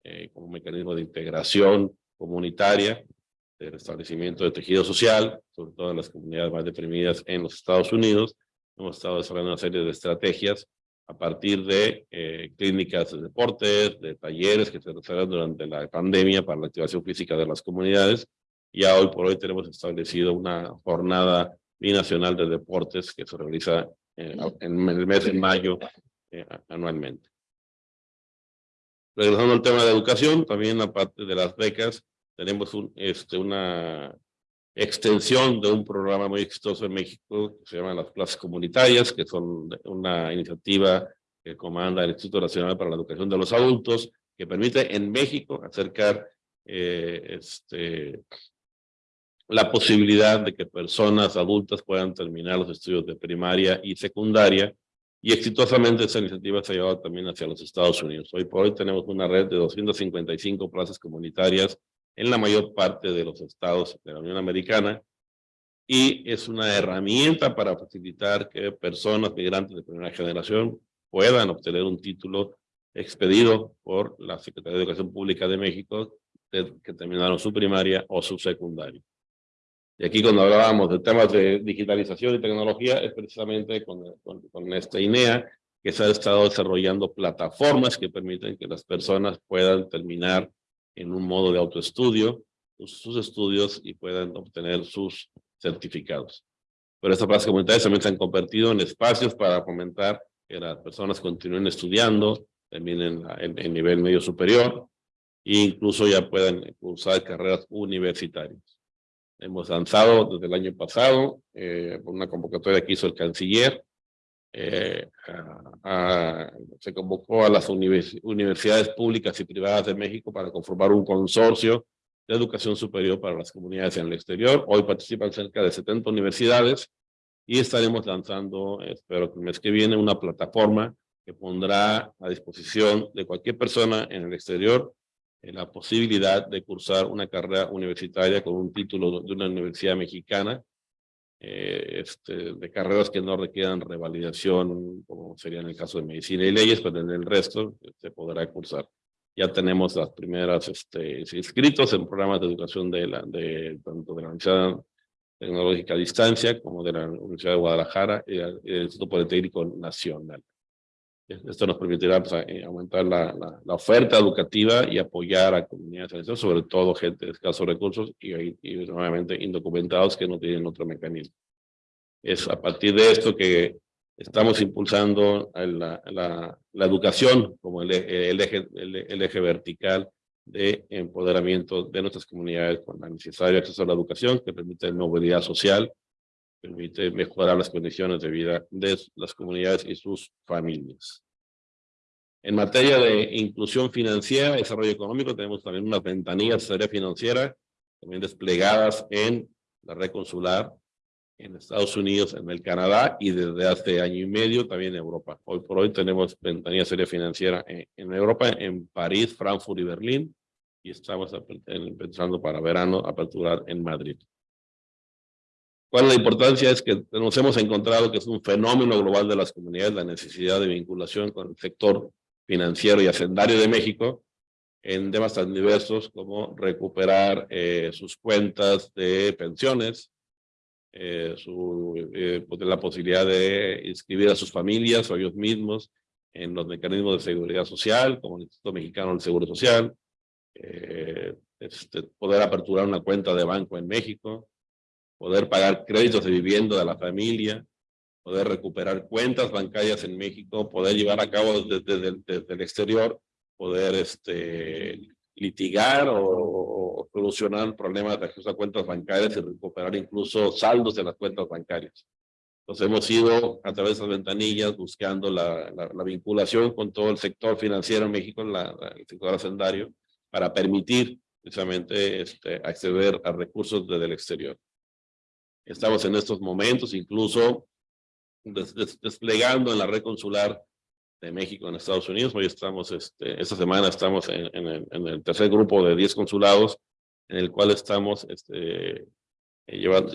eh, como mecanismo de integración comunitaria, de restablecimiento de tejido social, sobre todo en las comunidades más deprimidas en los Estados Unidos. Hemos estado desarrollando una serie de estrategias a partir de eh, clínicas de deportes, de talleres que se realizaron durante la pandemia para la activación física de las comunidades. Ya hoy por hoy tenemos establecido una jornada binacional de deportes que se realiza eh, en el mes de mayo eh, anualmente. Regresando al tema de educación, también aparte de las becas, tenemos este, una extensión de un programa muy exitoso en México que se llama las plazas comunitarias, que son una iniciativa que comanda el Instituto Nacional para la Educación de los Adultos, que permite en México acercar eh, este, la posibilidad de que personas adultas puedan terminar los estudios de primaria y secundaria, y exitosamente esa iniciativa se ha llevado también hacia los Estados Unidos. Hoy por hoy tenemos una red de 255 plazas comunitarias en la mayor parte de los estados de la Unión Americana y es una herramienta para facilitar que personas migrantes de primera generación puedan obtener un título expedido por la Secretaría de Educación Pública de México que terminaron su primaria o su secundaria. Y aquí cuando hablábamos de temas de digitalización y tecnología es precisamente con, con, con esta INEA que se ha estado desarrollando plataformas que permiten que las personas puedan terminar en un modo de autoestudio sus estudios y puedan obtener sus certificados. Pero estas plazas comunitarias también se han convertido en espacios para fomentar que las personas continúen estudiando, también en, en, en nivel medio superior, e incluso ya puedan cursar carreras universitarias. Hemos lanzado desde el año pasado eh, una convocatoria que hizo el canciller eh, a, a, se convocó a las univers universidades públicas y privadas de México para conformar un consorcio de educación superior para las comunidades en el exterior. Hoy participan cerca de 70 universidades y estaremos lanzando, espero que el mes que viene, una plataforma que pondrá a disposición de cualquier persona en el exterior la posibilidad de cursar una carrera universitaria con un título de una universidad mexicana eh, este, de carreras que no requieran revalidación, como sería en el caso de medicina y leyes, pero en el resto se podrá cursar. Ya tenemos las primeras este, inscritos en programas de educación de, la, de tanto de la Universidad Tecnológica a Distancia como de la Universidad de Guadalajara y el Instituto Politécnico Nacional. Esto nos permitirá pues, eh, aumentar la, oferta educativa y apoyar a comunidades, sobre todo gente de escasos recursos y, nuevamente indocumentados que no tienen otro mecanismo. Es a partir de esto que estamos impulsando la, educación como el, eje, vertical de empoderamiento de nuestras comunidades con la necesario acceso a la educación que permite movilidad social, permite mejorar las condiciones de vida de las comunidades y sus familias. En materia de inclusión financiera, desarrollo económico, tenemos también unas ventanillas de tarea financiera, también desplegadas en la red consular en Estados Unidos, en el Canadá y desde hace año y medio también en Europa. Hoy por hoy tenemos ventanilla serie financiera en, en Europa, en París, Frankfurt y Berlín, y estamos pensando para verano aperturar en Madrid. ¿Cuál es la importancia? Es que nos hemos encontrado que es un fenómeno global de las comunidades, la necesidad de vinculación con el sector financiero y hacendario de México en temas tan diversos como recuperar eh, sus cuentas de pensiones, eh, su, eh, pues, la posibilidad de inscribir a sus familias o ellos mismos en los mecanismos de seguridad social, como el Instituto Mexicano del Seguro Social, este, poder aperturar una cuenta de banco en México, poder pagar créditos de vivienda de la familia, poder recuperar cuentas bancarias en México, poder llevar a cabo desde, el exterior, poder este, litigar o, solucionar problemas de acceso a cuentas bancarias y recuperar incluso saldos de las cuentas bancarias. Entonces hemos ido a través de esas ventanillas buscando la, la, vinculación con todo el sector financiero en México, la, el sector hacendario, para permitir precisamente este, acceder a recursos desde el exterior. Estamos en estos momentos incluso desplegando en la red consular de México en Estados Unidos. Hoy estamos, este, esta semana estamos en, en, el, tercer grupo de 10 consulados, en el cual estamos este, eh, llevando,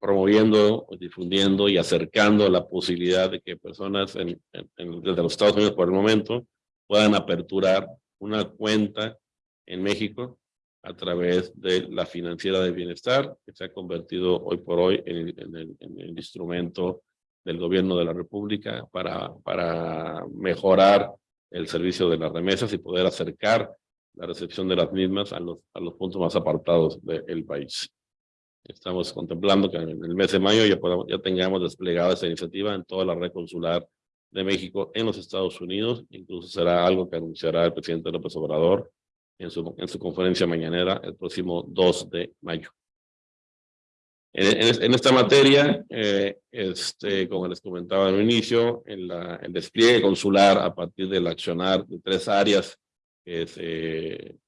promoviendo, difundiendo y acercando la posibilidad de que personas en, desde los Estados Unidos por el momento puedan aperturar una cuenta en México a través de la financiera de bienestar, que se ha convertido hoy por hoy en, el, en el, instrumento del gobierno de la República para, para mejorar el servicio de las remesas y poder acercar la recepción de las mismas a los, a los puntos más apartados del país. Estamos contemplando que en el mes de mayo ya, podamos, ya tengamos desplegada esta iniciativa en toda la red consular de México en los Estados Unidos. Incluso será algo que anunciará el presidente López Obrador en su, en su conferencia mañanera el próximo 2 de mayo. En, en, esta materia, eh, este, como les comentaba en inicio, en la, el despliegue consular a partir del accionar de tres áreas que, se,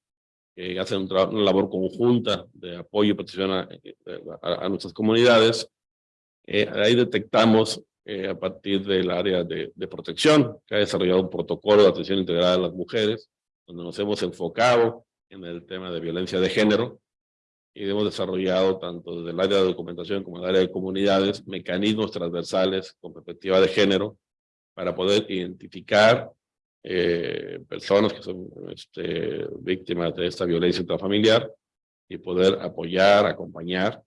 que hacen un una labor conjunta de apoyo y protección a, a, nuestras comunidades, eh, ahí detectamos eh, a partir del área de, de, protección, que ha desarrollado un protocolo de atención integral a las mujeres, donde nos hemos enfocado en el tema de violencia de género y hemos desarrollado tanto desde el área de documentación como el área de comunidades mecanismos transversales con perspectiva de género para poder identificar eh, personas que son este, víctimas de esta violencia intrafamiliar y poder apoyar, acompañar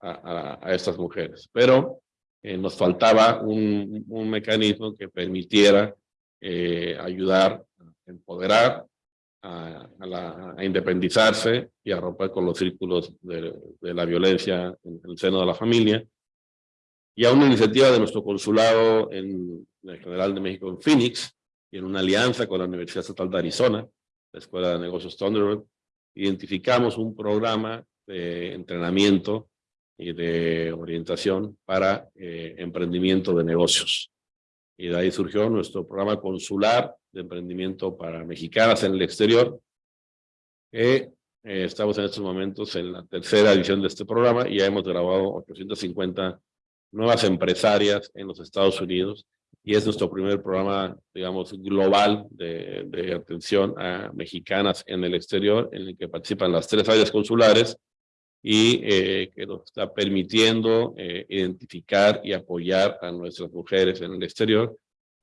a, a, estas mujeres. Pero eh, nos faltaba un, un, mecanismo que permitiera eh, ayudar empoderar, a, independizarse y a romper con los círculos de, la violencia en el seno de la familia. Y a una iniciativa de nuestro consulado en, el General de México en Phoenix, y en una alianza con la Universidad Estatal de Arizona, la Escuela de Negocios Thunderbird, identificamos un programa de entrenamiento y de orientación para eh, emprendimiento de negocios. Y de ahí surgió nuestro programa consular de emprendimiento para mexicanas en el exterior. Eh, estamos en estos momentos en la tercera edición de este programa y ya hemos grabado 850 nuevas empresarias en los Estados Unidos y es nuestro primer programa, digamos, global de, de atención a mexicanas en el exterior, en el que participan las tres áreas consulares y eh, que nos está permitiendo eh, identificar y apoyar a nuestras mujeres en el exterior.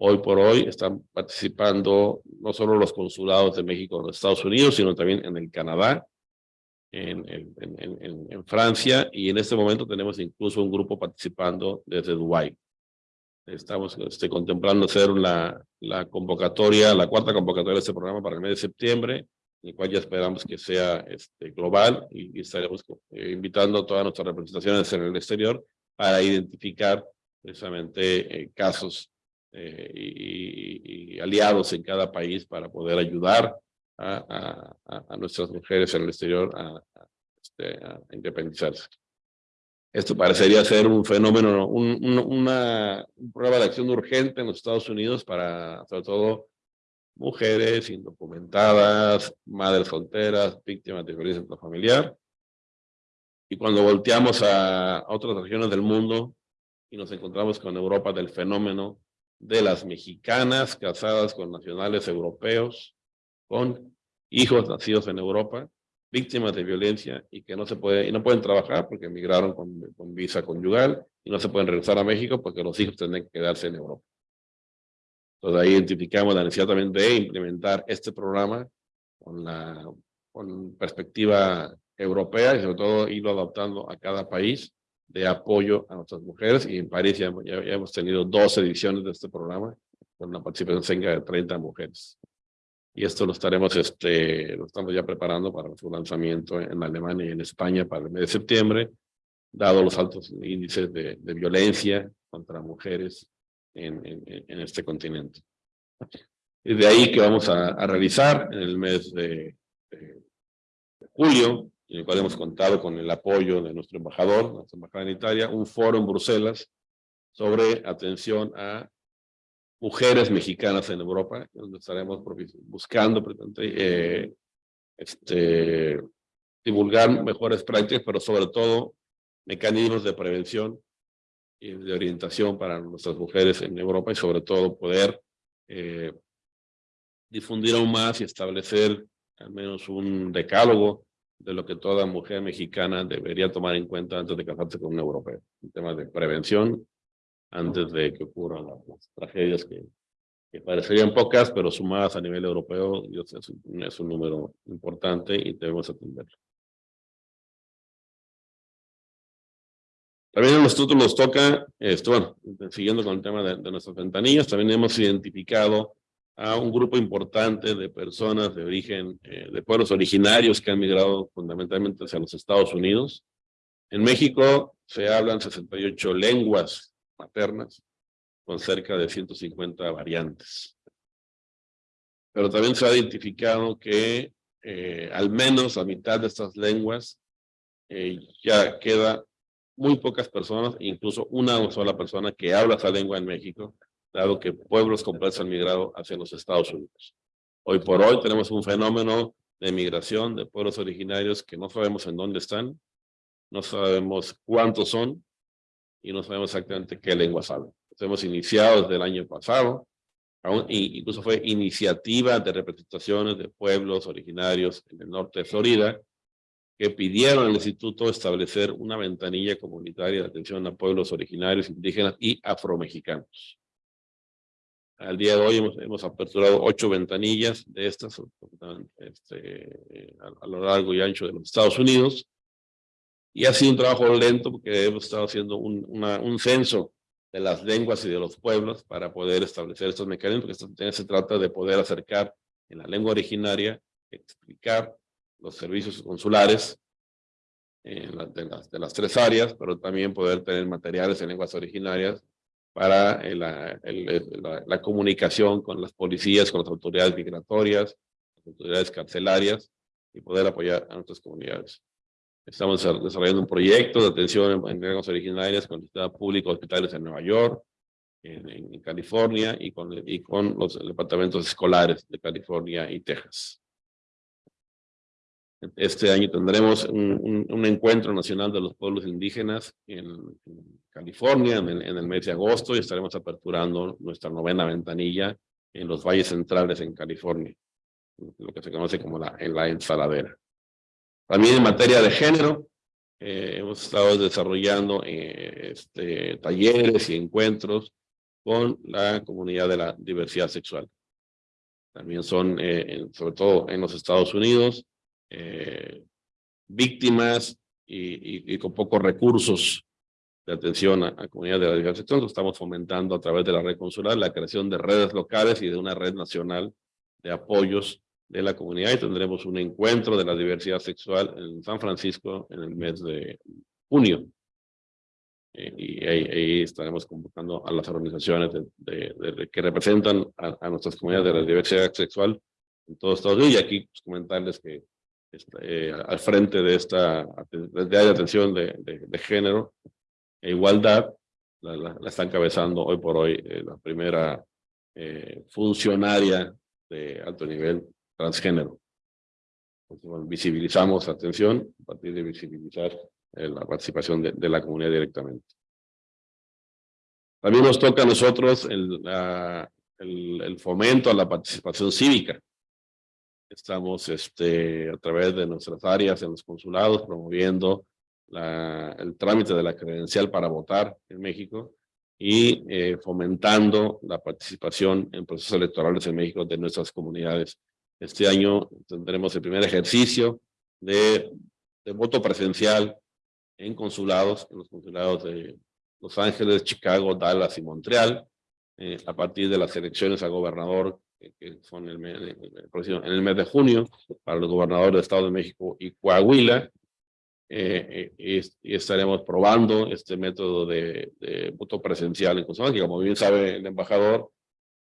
Hoy por hoy están participando no solo los consulados de México en los Estados Unidos, sino también en el Canadá, en, en, en, en, Francia y en este momento tenemos incluso un grupo participando desde Dubái. Estamos este, contemplando hacer la, la convocatoria, la cuarta convocatoria de este programa para el mes de septiembre, el cual ya esperamos que sea este, global y, estaremos eh, invitando a todas nuestras representaciones en el exterior para identificar precisamente eh, casos eh, y, y, aliados en cada país para poder ayudar a, a, a nuestras mujeres en el exterior a, este, a independizarse. Esto parecería ser un fenómeno, un, una prueba de acción urgente en los Estados Unidos para, sobre todo, mujeres indocumentadas, madres solteras, víctimas de violencia familiar. Y cuando volteamos a otras regiones del mundo y nos encontramos con Europa del fenómeno de las mexicanas casadas con nacionales europeos, con hijos nacidos en Europa, víctimas de violencia y que no se pueden trabajar porque emigraron con, con visa conyugal y no se pueden regresar a México porque los hijos tienen que quedarse en Europa. Entonces ahí identificamos la necesidad también de implementar este programa con la con perspectiva europea y sobre todo irlo adaptando a cada país de apoyo a nuestras mujeres y en París ya, ya, ya hemos tenido dos ediciones de este programa con una participación de 30 mujeres y esto lo estaremos, este, lo estamos ya preparando para su lanzamiento en Alemania y en España para el mes de septiembre, dado los altos índices de, de violencia contra mujeres en, en, en, este continente. Y de ahí que vamos a, a realizar en el mes de, de, julio, en el cual hemos contado con el apoyo de nuestro embajador, nuestra embajada en Italia, un foro en Bruselas sobre atención a mujeres mexicanas en Europa, donde estaremos buscando eh, este, divulgar mejores prácticas, pero sobre todo mecanismos de prevención y de orientación para nuestras mujeres en Europa y sobre todo poder eh, difundir aún más y establecer al menos un decálogo de lo que toda mujer mexicana debería tomar en cuenta antes de casarse con un europeo. En temas de prevención antes de que ocurran las, tragedias que, que, parecerían pocas, pero sumadas a nivel europeo, es un, es un número importante y debemos atenderlo. También en los títulos toca, esto, bueno, siguiendo con el tema de, de, nuestras ventanillas, también hemos identificado a un grupo importante de personas de origen, eh, de pueblos originarios que han migrado fundamentalmente hacia los Estados Unidos. En México se hablan 68 lenguas maternas, con cerca de 150 variantes. Pero también se ha identificado que eh, al menos a mitad de estas lenguas eh, ya queda muy pocas personas, incluso una sola persona que habla esa lengua en México, dado que pueblos completos han migrado hacia los Estados Unidos. Hoy por hoy tenemos un fenómeno de migración de pueblos originarios que no sabemos en dónde están, no sabemos cuántos son, y no sabemos exactamente qué lengua hablan. Hemos iniciado desde el año pasado, aún, incluso fue iniciativa de representaciones de pueblos originarios en el norte de Florida, que pidieron al instituto establecer una ventanilla comunitaria de atención a pueblos originarios, indígenas y afromexicanos. Al día de hoy hemos, hemos aperturado ocho ventanillas de estas este, a, a, lo largo y ancho de los Estados Unidos, y ha sido un trabajo lento porque hemos estado haciendo un, una, un censo de las lenguas y de los pueblos para poder establecer estos mecanismos, porque esto se trata de poder acercar en la lengua originaria, explicar los servicios consulares en la, de, las, de, las, tres áreas, pero también poder tener materiales en lenguas originarias para la, comunicación con las policías, con las autoridades migratorias, las autoridades carcelarias y poder apoyar a nuestras comunidades. Estamos desarrollando un proyecto de atención en lenguas originarias con el Sistema Público Hospitales en Nueva York, en, California y con los departamentos escolares de California y Texas. Este año tendremos un, un, un encuentro nacional de los pueblos indígenas en, en California en en el, mes de agosto y estaremos aperturando nuestra novena ventanilla en los valles centrales en California, lo que se conoce como la, en la ensaladera. También en materia de género, eh, hemos estado desarrollando eh, este, talleres y encuentros con la comunidad de la diversidad sexual. También son, eh, en- sobre todo en los Estados Unidos, eh, víctimas y, con pocos recursos de atención a, a comunidades de la diversidad sexual. Estamos fomentando a través de la red consular la creación de redes locales y de una red nacional de apoyos de la comunidad y tendremos un encuentro de la diversidad sexual en San Francisco en el mes de junio. Eh, y ahí, estaremos convocando a las organizaciones que representan a, nuestras comunidades de la diversidad sexual en todos Estados Unidos. Y aquí pues, comentarles que eh, al frente de esta de área de atención de, de, de género e igualdad, la, la- la está encabezando hoy por hoy eh, la primera eh, funcionaria de alto nivel transgénero. Entonces, bueno, visibilizamos atención a partir de visibilizar eh, la participación de, de la comunidad directamente. También nos toca a nosotros el, la- el, el fomento a la participación cívica. Estamos este, a través de nuestras áreas en los consulados promoviendo el trámite de la credencial para votar en México y eh, fomentando la participación en procesos electorales en México de nuestras comunidades. Este año tendremos el primer ejercicio de, de voto presencial en consulados, en los consulados de Los Ángeles, Chicago, Dallas y Montreal, eh, a partir de las elecciones a gobernador que, que son el mes, el en el mes de junio para los gobernadores de Estado de México y Coahuila, eh, eh, y, y estaremos probando este método de, de voto presencial en que como bien sabe el embajador,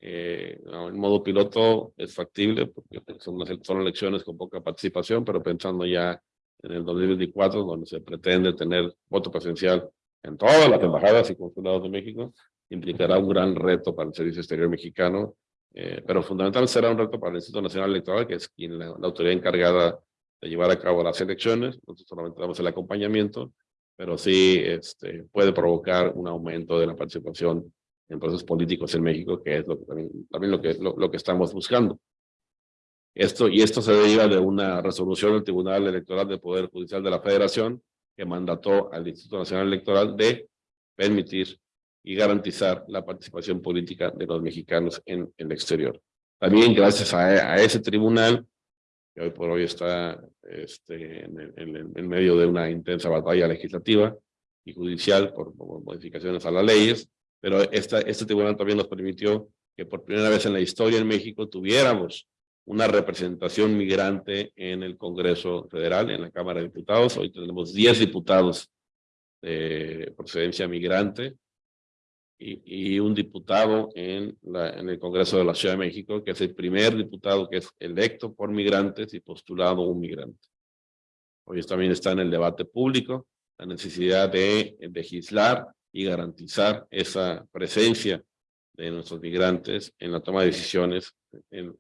eh, en modo piloto es factible porque son, unas- son elecciones con poca participación, pero pensando ya en el 2024, donde se pretende tener voto presencial en todas las embajadas y consulados de México, implicará un gran reto para el Servicio Exterior Mexicano, eh, pero fundamentalmente será un reto para el Instituto Nacional Electoral, que es quien la, la autoridad encargada de llevar a cabo las elecciones. Nosotros solamente damos el acompañamiento, pero sí este, puede provocar un aumento de la participación en procesos políticos en México, que es lo que también, también lo, que, lo, lo que estamos buscando. Esto, y esto se deriva de una resolución del Tribunal Electoral del Poder Judicial de la Federación que mandató al Instituto Nacional Electoral de permitir y garantizar la participación política de los mexicanos en el exterior. También gracias a, a ese tribunal, que hoy por hoy está este, en, en en medio de una intensa batalla legislativa y judicial por, por modificaciones a las leyes, pero esta, este tribunal también nos permitió que por primera vez en la historia en México tuviéramos una representación migrante en el Congreso Federal, en la Cámara de Diputados. Hoy tenemos 10 diputados de procedencia migrante y, un diputado en, el Congreso de la Ciudad de México, que es el primer diputado que es electo por migrantes y postulado un migrante. Hoy también está en el debate público la necesidad de legislar y garantizar esa presencia de nuestros migrantes en la toma de decisiones en,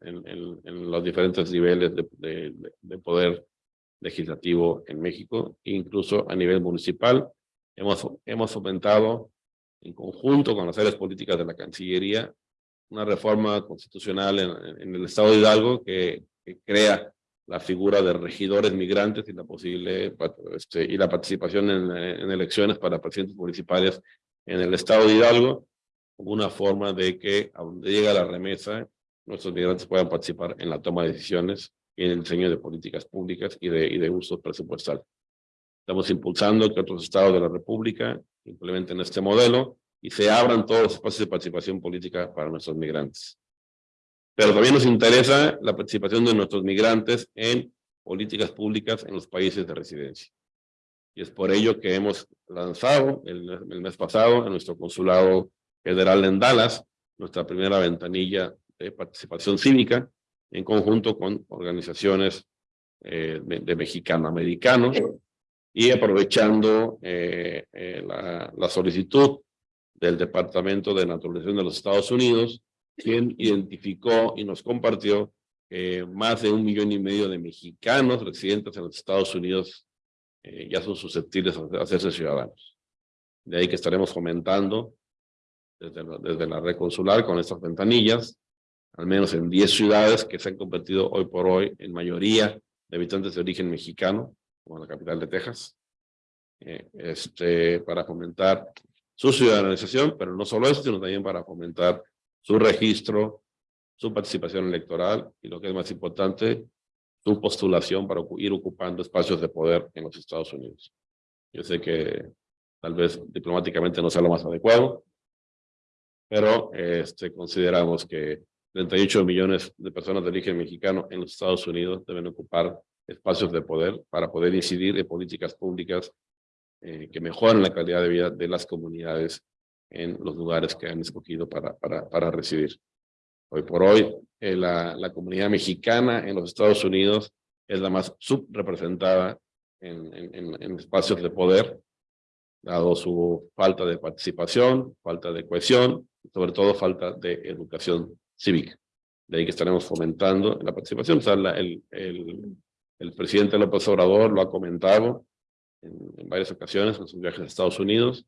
los diferentes niveles de, de, de, poder legislativo en México, incluso a nivel municipal. Hemos, hemos fomentado en conjunto con las áreas políticas de la Cancillería una reforma constitucional en, el Estado de Hidalgo que, crea la figura de regidores migrantes y la posible este, y la participación en, elecciones para presidentes municipales en el Estado de Hidalgo una forma de que a donde llega la remesa, nuestros migrantes puedan participar en la toma de decisiones y en el diseño de políticas públicas y de, y de uso presupuestal. Estamos impulsando que otros estados de la República implementen este modelo y se abran todos los espacios de participación política para nuestros migrantes. Pero también nos interesa la participación de nuestros migrantes en políticas públicas en los países de residencia. Y es por ello que hemos lanzado el, el mes pasado en nuestro consulado federal en Dallas, nuestra primera ventanilla de participación cívica, en conjunto con organizaciones eh, de, de mexicanoamericanos, y aprovechando eh, eh, la, solicitud del Departamento de Naturalización de los Estados Unidos, quien identificó y nos compartió que más de un millón y medio de mexicanos residentes en los Estados Unidos eh, ya son susceptibles a hacerse ciudadanos. De ahí que estaremos fomentando desde desde la red consular con estas ventanillas, al menos en 10 ciudades que se han convertido hoy por hoy en mayoría de habitantes de origen mexicano, como la capital de Texas, eh, este, para fomentar su ciudadanización, pero no solo eso, sino también para fomentar su registro, su participación electoral y lo que es más importante, su postulación para ir ocupando espacios de poder en los Estados Unidos. Yo sé que tal vez diplomáticamente no sea lo más adecuado, pero este, consideramos que 38 millones de personas de origen mexicano en los Estados Unidos deben ocupar espacios de poder para poder incidir en políticas públicas eh, que mejoren la calidad de vida de las comunidades en los lugares que han escogido para, para, para residir. Hoy por hoy, eh, la, la, comunidad mexicana en los Estados Unidos es la más subrepresentada en, en, en, espacios de poder, dado su falta de participación, falta de cohesión, sobre todo falta de educación cívica. De ahí que estaremos fomentando la participación. O sea, la, el, el, el, presidente López Obrador lo ha comentado en, varias ocasiones en sus viajes a Estados Unidos,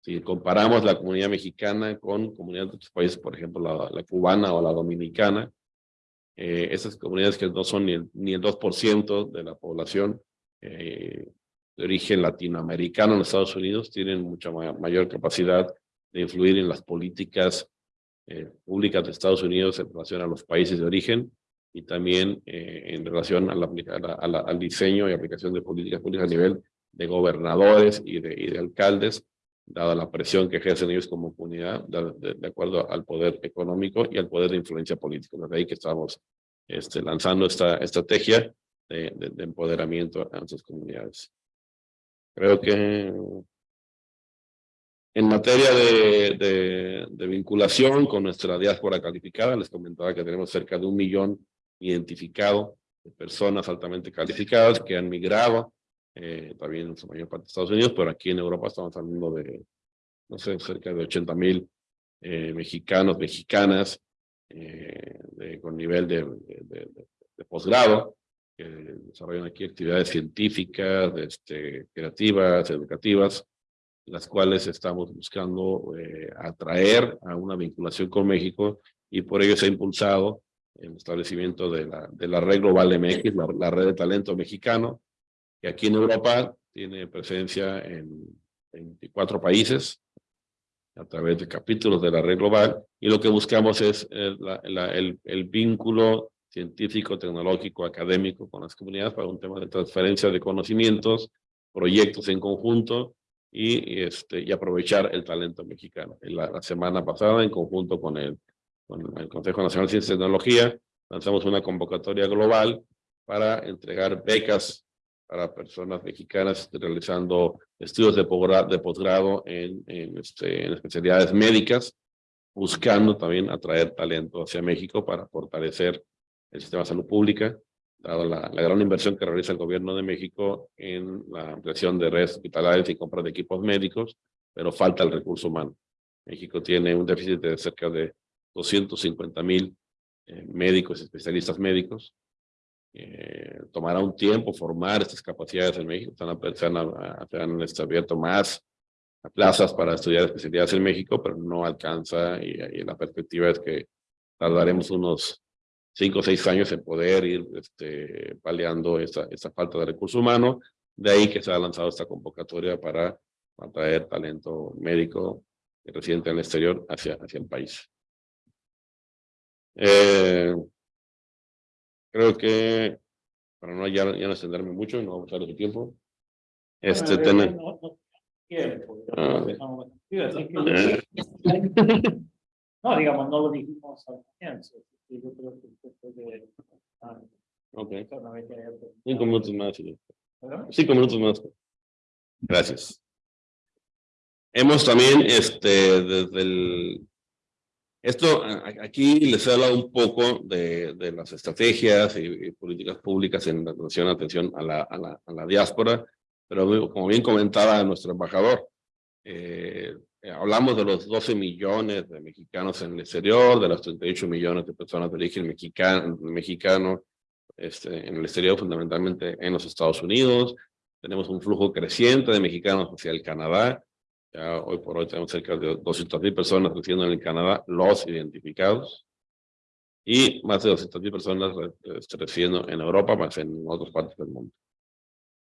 si comparamos la comunidad mexicana con comunidades de otros países, por ejemplo, la, cubana o la dominicana, eh, esas comunidades que no son ni el, ni el 2% de la población eh, de origen latinoamericano en Estados Unidos, tienen mucha ma mayor capacidad de influir en las políticas eh, públicas de Estados Unidos en relación a los países de origen y también eh, en relación a la, a la, al diseño y aplicación de políticas públicas a nivel de gobernadores y de, y de alcaldes dada la presión que ejercen ellos como comunidad, de, de, acuerdo al poder económico y al poder de influencia política. De ahí que estamos este, lanzando esta estrategia de, de, empoderamiento a nuestras comunidades. Creo que en materia de, de, vinculación con nuestra diáspora calificada, les comentaba que tenemos cerca de un millón identificado de personas altamente calificadas que han migrado eh, también en su mayor parte de Estados Unidos, pero aquí en Europa estamos hablando de, no sé, cerca de 80 mil eh, mexicanos, mexicanas, eh, de, con nivel de, de, de posgrado, que desarrollan aquí actividades científicas, este, creativas, educativas, las cuales estamos buscando eh, atraer a una vinculación con México y por ello se ha impulsado el establecimiento de la, de la red global MX, la, la red de talento mexicano, que aquí en Europa tiene presencia en 24 países a través de capítulos de la red global y lo que buscamos es el, la, el, el vínculo científico, tecnológico, académico con las comunidades para un tema de transferencia de conocimientos, proyectos en conjunto y, este, y aprovechar el talento mexicano. La, la semana pasada, en conjunto con el, con el Consejo Nacional de Ciencia y Tecnología, lanzamos una convocatoria global para entregar becas para personas mexicanas realizando estudios de posgrado en, en, este, en especialidades médicas, buscando también atraer talento hacia México para fortalecer el sistema de salud pública, dado la, la, gran inversión que realiza el gobierno de México en la ampliación de redes hospitalarias y compra de equipos médicos, pero falta el recurso humano. México tiene un déficit de cerca de 250 mil eh, médicos, especialistas médicos, eh, tomará un tiempo formar estas capacidades en México. Están, han, se han abierto más plazas para estudiar especialidades en México, pero no alcanza y, y, la perspectiva es que tardaremos unos cinco o seis años en poder ir este, paliando esta falta de recurso humano. De ahí que se ha lanzado esta convocatoria para atraer talento médico residente en el exterior hacia, hacia el país. Eh, Creo que, para no ya, ya no extenderme mucho, no vamos a usar su tiempo. Este, tener... No, no, tiempo, ah. no, digamos, no lo dijimos al comienzo. Yo creo que después de... Ah, ok. Cinco minutos más. Cinco minutos más. Gracias. Hemos también, este, desde el esto, aquí les he un poco de, las estrategias y, políticas públicas en relación atención a la, a la, diáspora, pero como bien comentaba nuestro embajador, eh, hablamos de los 12 millones de mexicanos en el exterior, de los 38 millones de personas de origen mexicano, mexicano este, en el exterior, fundamentalmente en los Estados Unidos. Tenemos un flujo creciente de mexicanos hacia el Canadá, ya hoy por hoy tenemos cerca de 200 mil personas residiendo en el Canadá, los identificados. Y más de 200 mil personas residiendo en Europa, más en otras partes del mundo.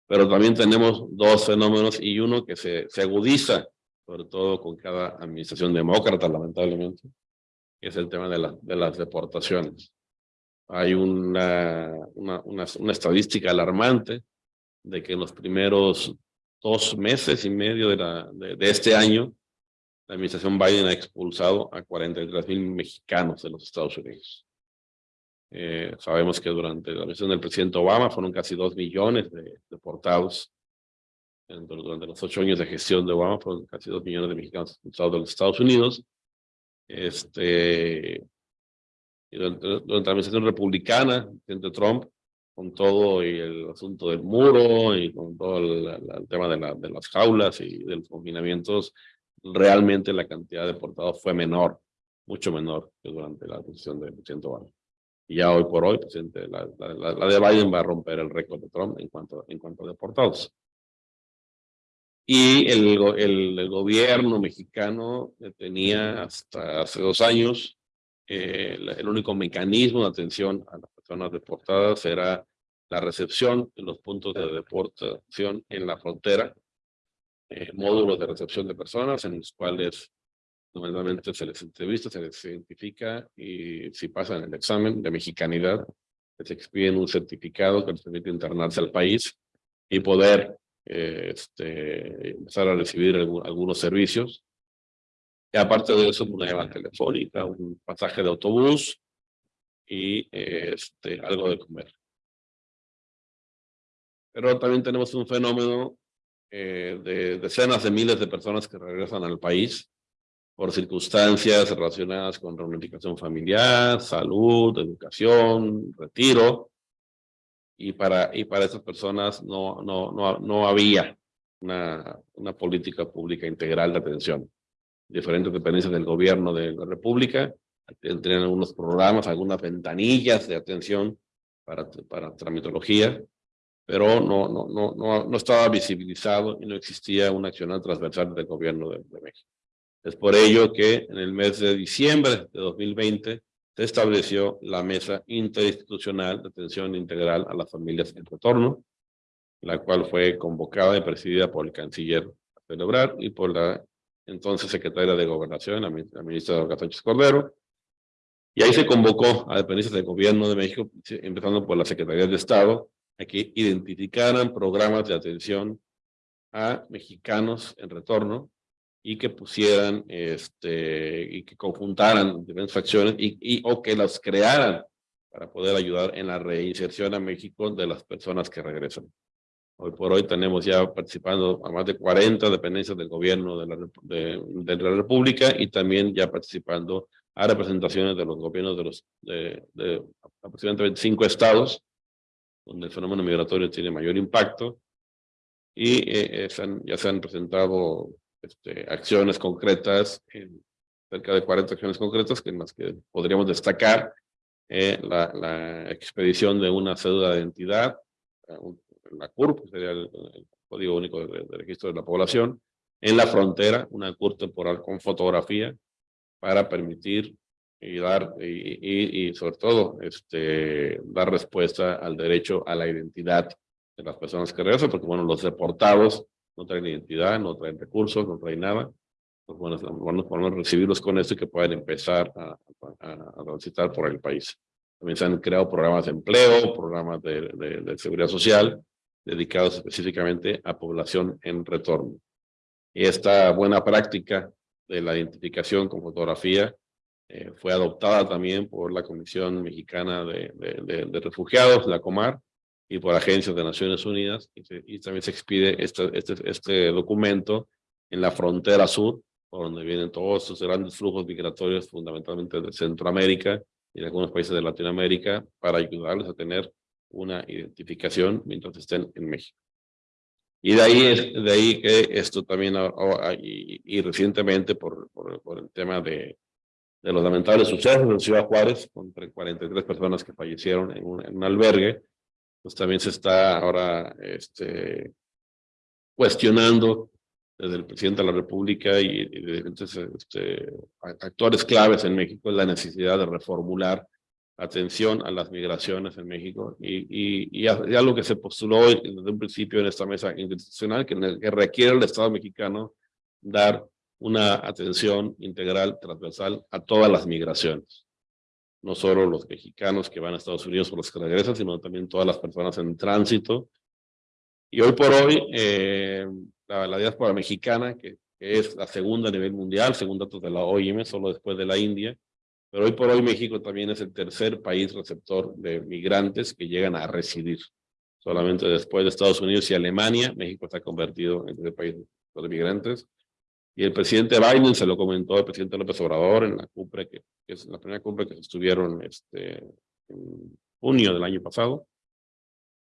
Pero también tenemos dos fenómenos y uno que se, se agudiza, sobre todo con cada administración demócrata, lamentablemente, que es el tema de, la, de las deportaciones. Hay una, una, una, una estadística alarmante de que en los primeros dos meses y medio de, la, de, de este año, la administración Biden ha expulsado a 43 mil mexicanos de los Estados Unidos. Eh, sabemos que durante la administración del presidente Obama fueron casi dos millones de deportados. Durante los ocho años de gestión de Obama fueron casi dos millones de mexicanos expulsados de los Estados Unidos. Este, durante, durante la administración republicana, presidente Trump, con todo y el asunto del muro y con todo el, el tema de, la, de las jaulas y de los confinamientos, realmente la cantidad de deportados fue menor, mucho menor que durante la administración del presidente Obama. Y ya hoy por hoy, presidente, la, la, la, de Biden va a romper el récord de Trump en cuanto, en cuanto a deportados. Y el, el, el gobierno mexicano tenía hasta hace dos años eh, el, único mecanismo de atención a personas deportadas era la recepción de los puntos de deportación en la frontera, eh, módulos de recepción de personas en los cuales normalmente se les entrevista, se les identifica y si pasan el examen de mexicanidad, les expiden un certificado que les permite internarse al país y poder eh, este, empezar a recibir algunos servicios. Y aparte de eso, una llamada telefónica, un pasaje de autobús y este, algo de comer. Pero también tenemos un fenómeno eh, de decenas de miles de personas que regresan al país por circunstancias relacionadas con reunificación familiar, salud, educación, retiro. Y para, y para esas personas no, no, no, no había una, una política pública integral de atención. Diferentes dependencias del gobierno de la República tenían algunos programas, algunas ventanillas de atención para, para tramitología, pero no, no, no, no, no estaba visibilizado y no existía una acción transversal del gobierno de, de México. Es por ello que en el mes de diciembre de 2020 se estableció la Mesa Interinstitucional de Atención Integral a las Familias en Retorno, la cual fue convocada y presidida por el canciller celebrar y por la entonces secretaria de Gobernación, la ministra Olga Sánchez Cordero. Y ahí se convocó a dependencias del gobierno de México, empezando por la Secretaría de Estado, a que identificaran programas de atención a mexicanos en retorno y que pusieran, este, y que conjuntaran diferentes facciones y, y, o que las crearan para poder ayudar en la reinserción a México de las personas que regresan. Hoy por hoy tenemos ya participando a más de 40 dependencias del gobierno de la, de, de la República y también ya participando a representaciones de los gobiernos de los de, de aproximadamente 25 estados, donde el fenómeno migratorio tiene mayor impacto, y eh, se han, ya se han presentado este, acciones concretas, en cerca de 40 acciones concretas que en las que podríamos destacar eh, la, la, expedición de una cédula de identidad, eh, la CURP, que sería el, el, Código Único de, de, Registro de la Población, en la frontera, una CURP temporal con fotografía para permitir y dar, y, sobre todo, este, dar respuesta al derecho a la identidad de las personas que regresan, porque bueno, los deportados no traen identidad, no traen recursos, no traen nada. Pues bueno, bueno podemos recibirlos con esto y que puedan empezar a, a, transitar por el país. También se han creado programas de empleo, programas de, de seguridad social, dedicados específicamente a población en retorno. Y esta buena práctica de la identificación con fotografía eh, fue adoptada también por la Comisión Mexicana de, de, Refugiados, la COMAR, y por agencias de Naciones Unidas, y, se, y también se expide este, este, este, documento en la frontera sur, por donde vienen todos estos grandes flujos migratorios, fundamentalmente de Centroamérica y de algunos países de Latinoamérica, para ayudarles a tener una identificación mientras estén en México. Y de ahí, de ahí que esto también, y, y recientemente por, por, por, el tema de, de los lamentables sucesos en Ciudad Juárez, con 43 personas que fallecieron en un, en un albergue, pues también se está ahora este, cuestionando desde el presidente de la República y, y de diferentes este, actores claves en México la necesidad de reformular atención a las migraciones en México y, y, y algo que se postuló desde un principio en esta mesa institucional que, que requiere el Estado mexicano dar una atención integral, transversal a todas las migraciones. No solo los mexicanos que van a Estados Unidos o los que regresan, sino también todas las personas en tránsito. Y hoy por hoy, eh, la, la diáspora mexicana, que, que es la segunda a nivel mundial, según datos de la OIM, solo después de la India, pero hoy por hoy México también es el tercer país receptor de migrantes que llegan a residir. Solamente después de Estados Unidos y Alemania, México está convertido en el país de migrantes. Y el presidente Biden se lo comentó el presidente López Obrador en la cumbre, que, es la primera cumbre que estuvieron este, en junio del año pasado.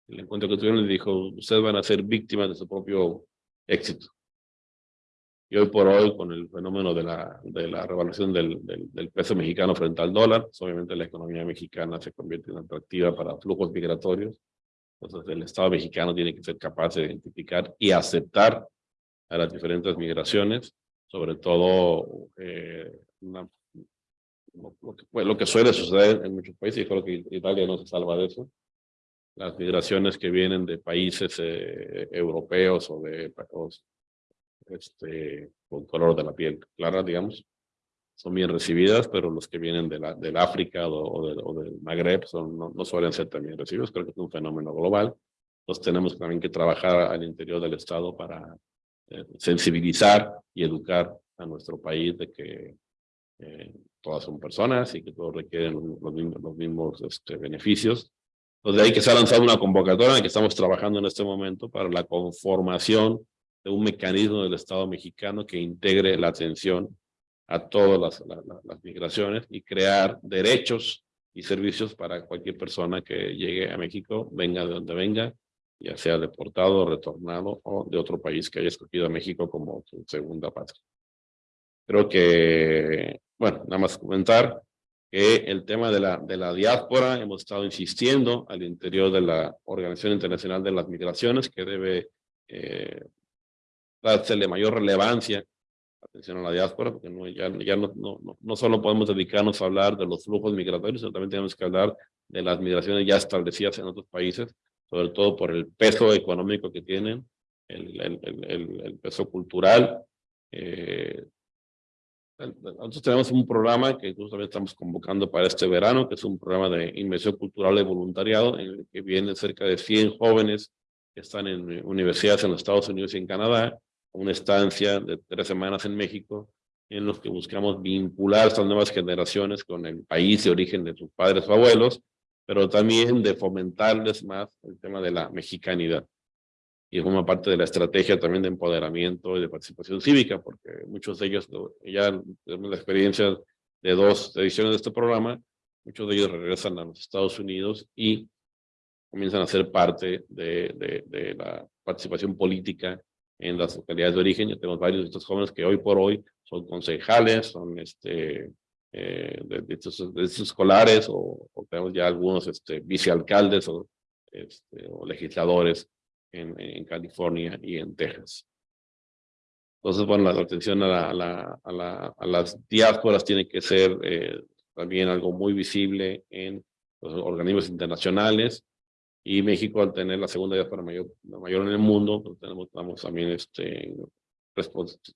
El encuentro que tuvieron le dijo, ustedes van a ser víctimas de su propio éxito. Y hoy por hoy, con el fenómeno de la, de la revaluación del, del, del peso mexicano frente al dólar, pues, obviamente la economía mexicana se convierte en atractiva para flujos migratorios. Entonces el Estado mexicano tiene que ser capaz de identificar y aceptar a las diferentes migraciones, sobre todo eh, una- lo, lo que, lo que suele suceder en muchos países, y creo que Italia no se salva de eso, las migraciones que vienen de países eh, europeos o de o, este, con color de la piel clara, digamos, son bien recibidas, pero los que vienen de la, del África o, o del, o del Magreb son, no, no suelen ser también recibidos, creo que es un fenómeno global. Entonces tenemos también que trabajar al interior del Estado para eh, sensibilizar y educar a nuestro país de que eh, todas son personas y que todos requieren los mismos, los mismos este, beneficios. Entonces de ahí que se ha lanzado una convocatoria en la que estamos trabajando en este momento para la conformación de un mecanismo del Estado mexicano que integre la atención a todas las, la- la- las migraciones y crear derechos y servicios para cualquier persona que llegue a México, venga de donde venga, ya sea deportado, retornado o de otro país que haya escogido a México como su segunda patria. Creo que, bueno, nada más comentar que el tema de la, de la diáspora, hemos estado insistiendo al interior de la Organización Internacional de las Migraciones, que debe eh, dársele mayor relevancia atención a la diáspora, porque no, ya, ya no, no, no- solo podemos dedicarnos a hablar de los flujos migratorios, sino también tenemos que hablar de las migraciones ya establecidas en otros países, sobre todo por el peso económico que tienen, el, el, el, peso cultural. eh, nosotros tenemos un programa que justamente estamos convocando para este verano, que es un programa de inmersión cultural de voluntariado, en el que vienen cerca de 100 jóvenes que están en eh, universidades en los Estados Unidos y en Canadá, una estancia de tres semanas en México, en los que buscamos vincular estas nuevas generaciones con el país de origen de sus padres o abuelos, pero también de fomentarles más el tema de la mexicanidad. Y forma parte de la estrategia también de empoderamiento y de participación cívica, porque muchos de ellos, lo- ya tenemos la experiencia de dos ediciones de este programa, muchos de ellos regresan a los Estados Unidos y comienzan a ser parte de la participación política en las localidades de origen. Ya tenemos varios de estos jóvenes que hoy por hoy son concejales, son este, eh, de, de estos, de estos escolares o, o tenemos ya algunos este, vicealcaldes o, este, o legisladores en, en California y en Texas. Entonces, bueno, la atención a, la, a, la, a, la, a las diásporas tiene que ser eh, también algo muy visible en los organismos internacionales y México al tener la segunda diáspora mayor, la mayor en el mundo, pues tenemos, estamos también este,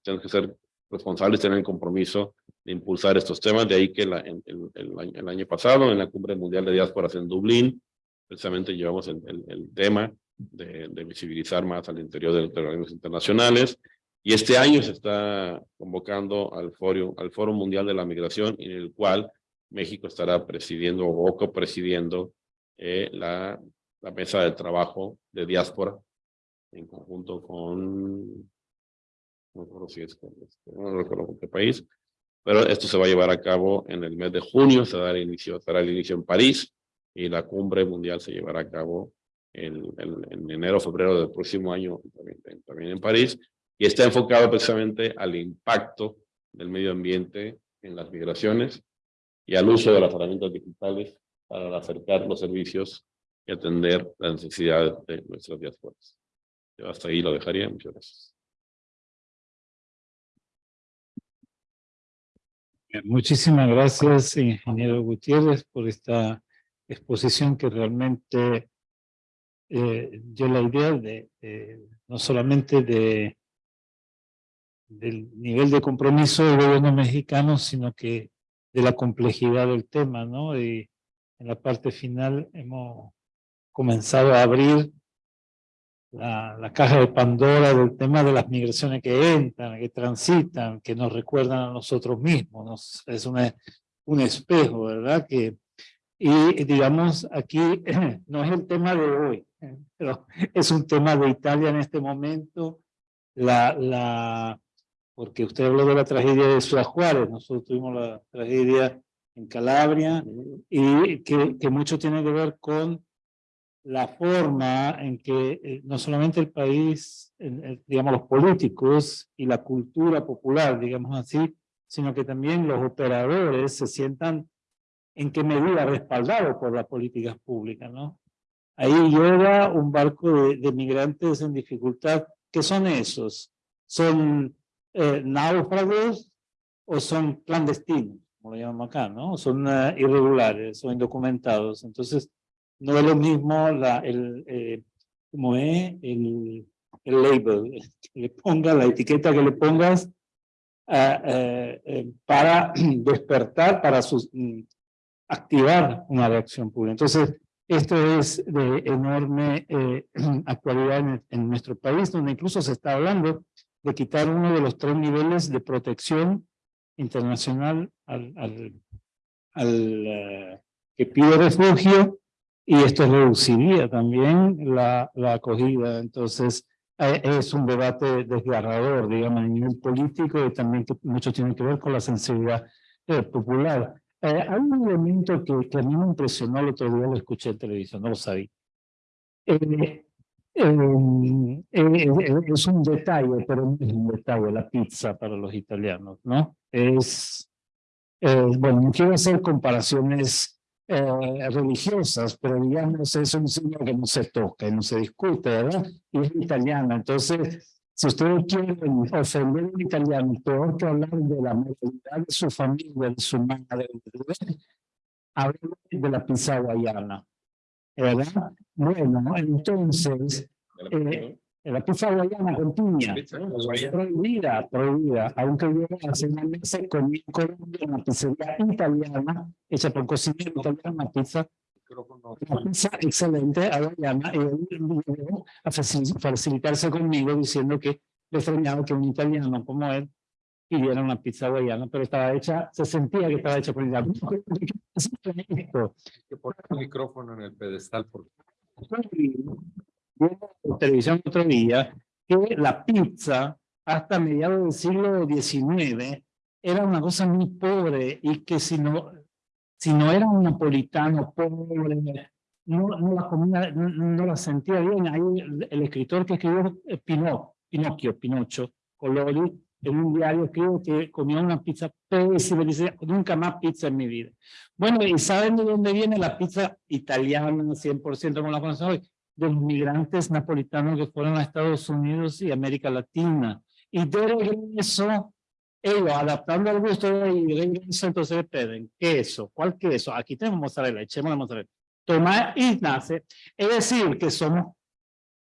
tenemos que ser responsables, tener el compromiso de impulsar estos temas, de ahí que la, en- el, el año, el año pasado en la Cumbre Mundial de Diásporas en Dublín, precisamente llevamos el, el, el tema de, de visibilizar más al interior de los organismos internacionales, y este año se está convocando al Foro, al Foro Mundial de la Migración, en el cual México estará presidiendo o copresidiendo eh, la la mesa de trabajo de diáspora en conjunto con, no recuerdo si es con este, no recuerdo con qué país, pero esto se va a llevar a cabo en el mes de junio, se dará inicio, será el inicio en París y la cumbre mundial se llevará a cabo en, en, en enero, febrero del próximo año también, también en París y está enfocado precisamente al impacto del medio ambiente en las migraciones y al uso de las herramientas digitales para acercar los servicios y atender las necesidades de nuestras diásporas. Hasta ahí lo dejaría. Muchas gracias. Muchísimas gracias, ingeniero Gutiérrez, por esta exposición que realmente eh, dio la idea de, de- no solamente de del nivel de compromiso del gobierno mexicano, sino que de la complejidad del tema, ¿no? Y en la parte final hemos comenzado a abrir la, la caja de Pandora del tema de las migraciones que entran, que transitan, que nos recuerdan a nosotros mismos. Nos, es una, un espejo, ¿verdad? Que, y digamos, aquí no es el tema de hoy, pero es un tema de Italia en este momento. La, la, porque usted habló de la tragedia de Ciudad Juárez, nosotros tuvimos la tragedia en Calabria, y que, que mucho tiene que ver con la forma en que eh, no solamente el país, digamos los políticos y la cultura popular, digamos así, sino que también los operadores se sientan en qué medida respaldados por las políticas públicas, ¿no? Ahí llega un barco de, de migrantes en dificultad. ¿Qué son esos? ¿Son eh, náufragos o son clandestinos? Como lo llamamos acá, ¿no? Son eh, irregulares o indocumentados. Entonces, no es lo mismo el, eh, como es el, el label, le pongas, la etiqueta que le pongas ah, eh, eh, para despertar, para mm, activar una reacción pública. Entonces, esto es de enorme actualidad en, en nuestro país, donde incluso se está hablando de quitar uno de los tres niveles de protección internacional al, al, al que pide refugio y esto reduciría también la, la acogida. Entonces, eh, es un debate desgarrador, digamos, a nivel político y también que mucho tiene que ver con la sensibilidad eh, popular. Eh, hay un elemento que, que a mí me impresionó el otro día, lo escuché en televisión, no lo sabía. Eh, eh, eh, es un detalle, pero no es un detalle, la pizza para los italianos, ¿no? Es, bueno, no quiero hacer comparaciones eh, religiosas, pero digamos es un signo que no se toca no se discute, ¿verdad? Y es italiano, entonces, si ustedes quieren ofender a un italiano, peor que hablar de la moralidad de su familia, de su madre, hablen de la pizza hawaiana, ¿verdad? Bueno, entonces, eh, la pizza hawaiana con piña, prohibida, prohibida, aunque yo hace mesa comí en Colombia una pizzería italiana, hecha por cocinero italiano, una pizza, una pizza excelente hawaiana, y él a facil- facilitarse conmigo diciendo que le extrañaba que un italiano como él pidiera una pizza hawaiana, pero estaba hecha, se sentía que estaba hecha por italiano. Que poner el micrófono en el pedestal porque en televisión otro día que la pizza hasta mediados del siglo XIX era una cosa muy pobre y que si no, si no era un napolitano pobre, no, no la comía, no, no la sentía bien. Ahí el, el escritor que escribió eh, Pino, Pinocchio, Pinocho, Colori, en un diario que comía una pizza pésima, dice, nunca más pizza en mi vida. Bueno, ¿y saben de dónde viene la pizza italiana, 100% como la conocemos hoy? De los migrantes napolitanos que fueron a Estados Unidos y América Latina. Y de regreso, ellos adaptando al gusto de regreso, entonces piden queso. ¿Cuál queso? Aquí tenemos mozzarella, echemos la mozzarella. Toma y nace. Es decir, que somos,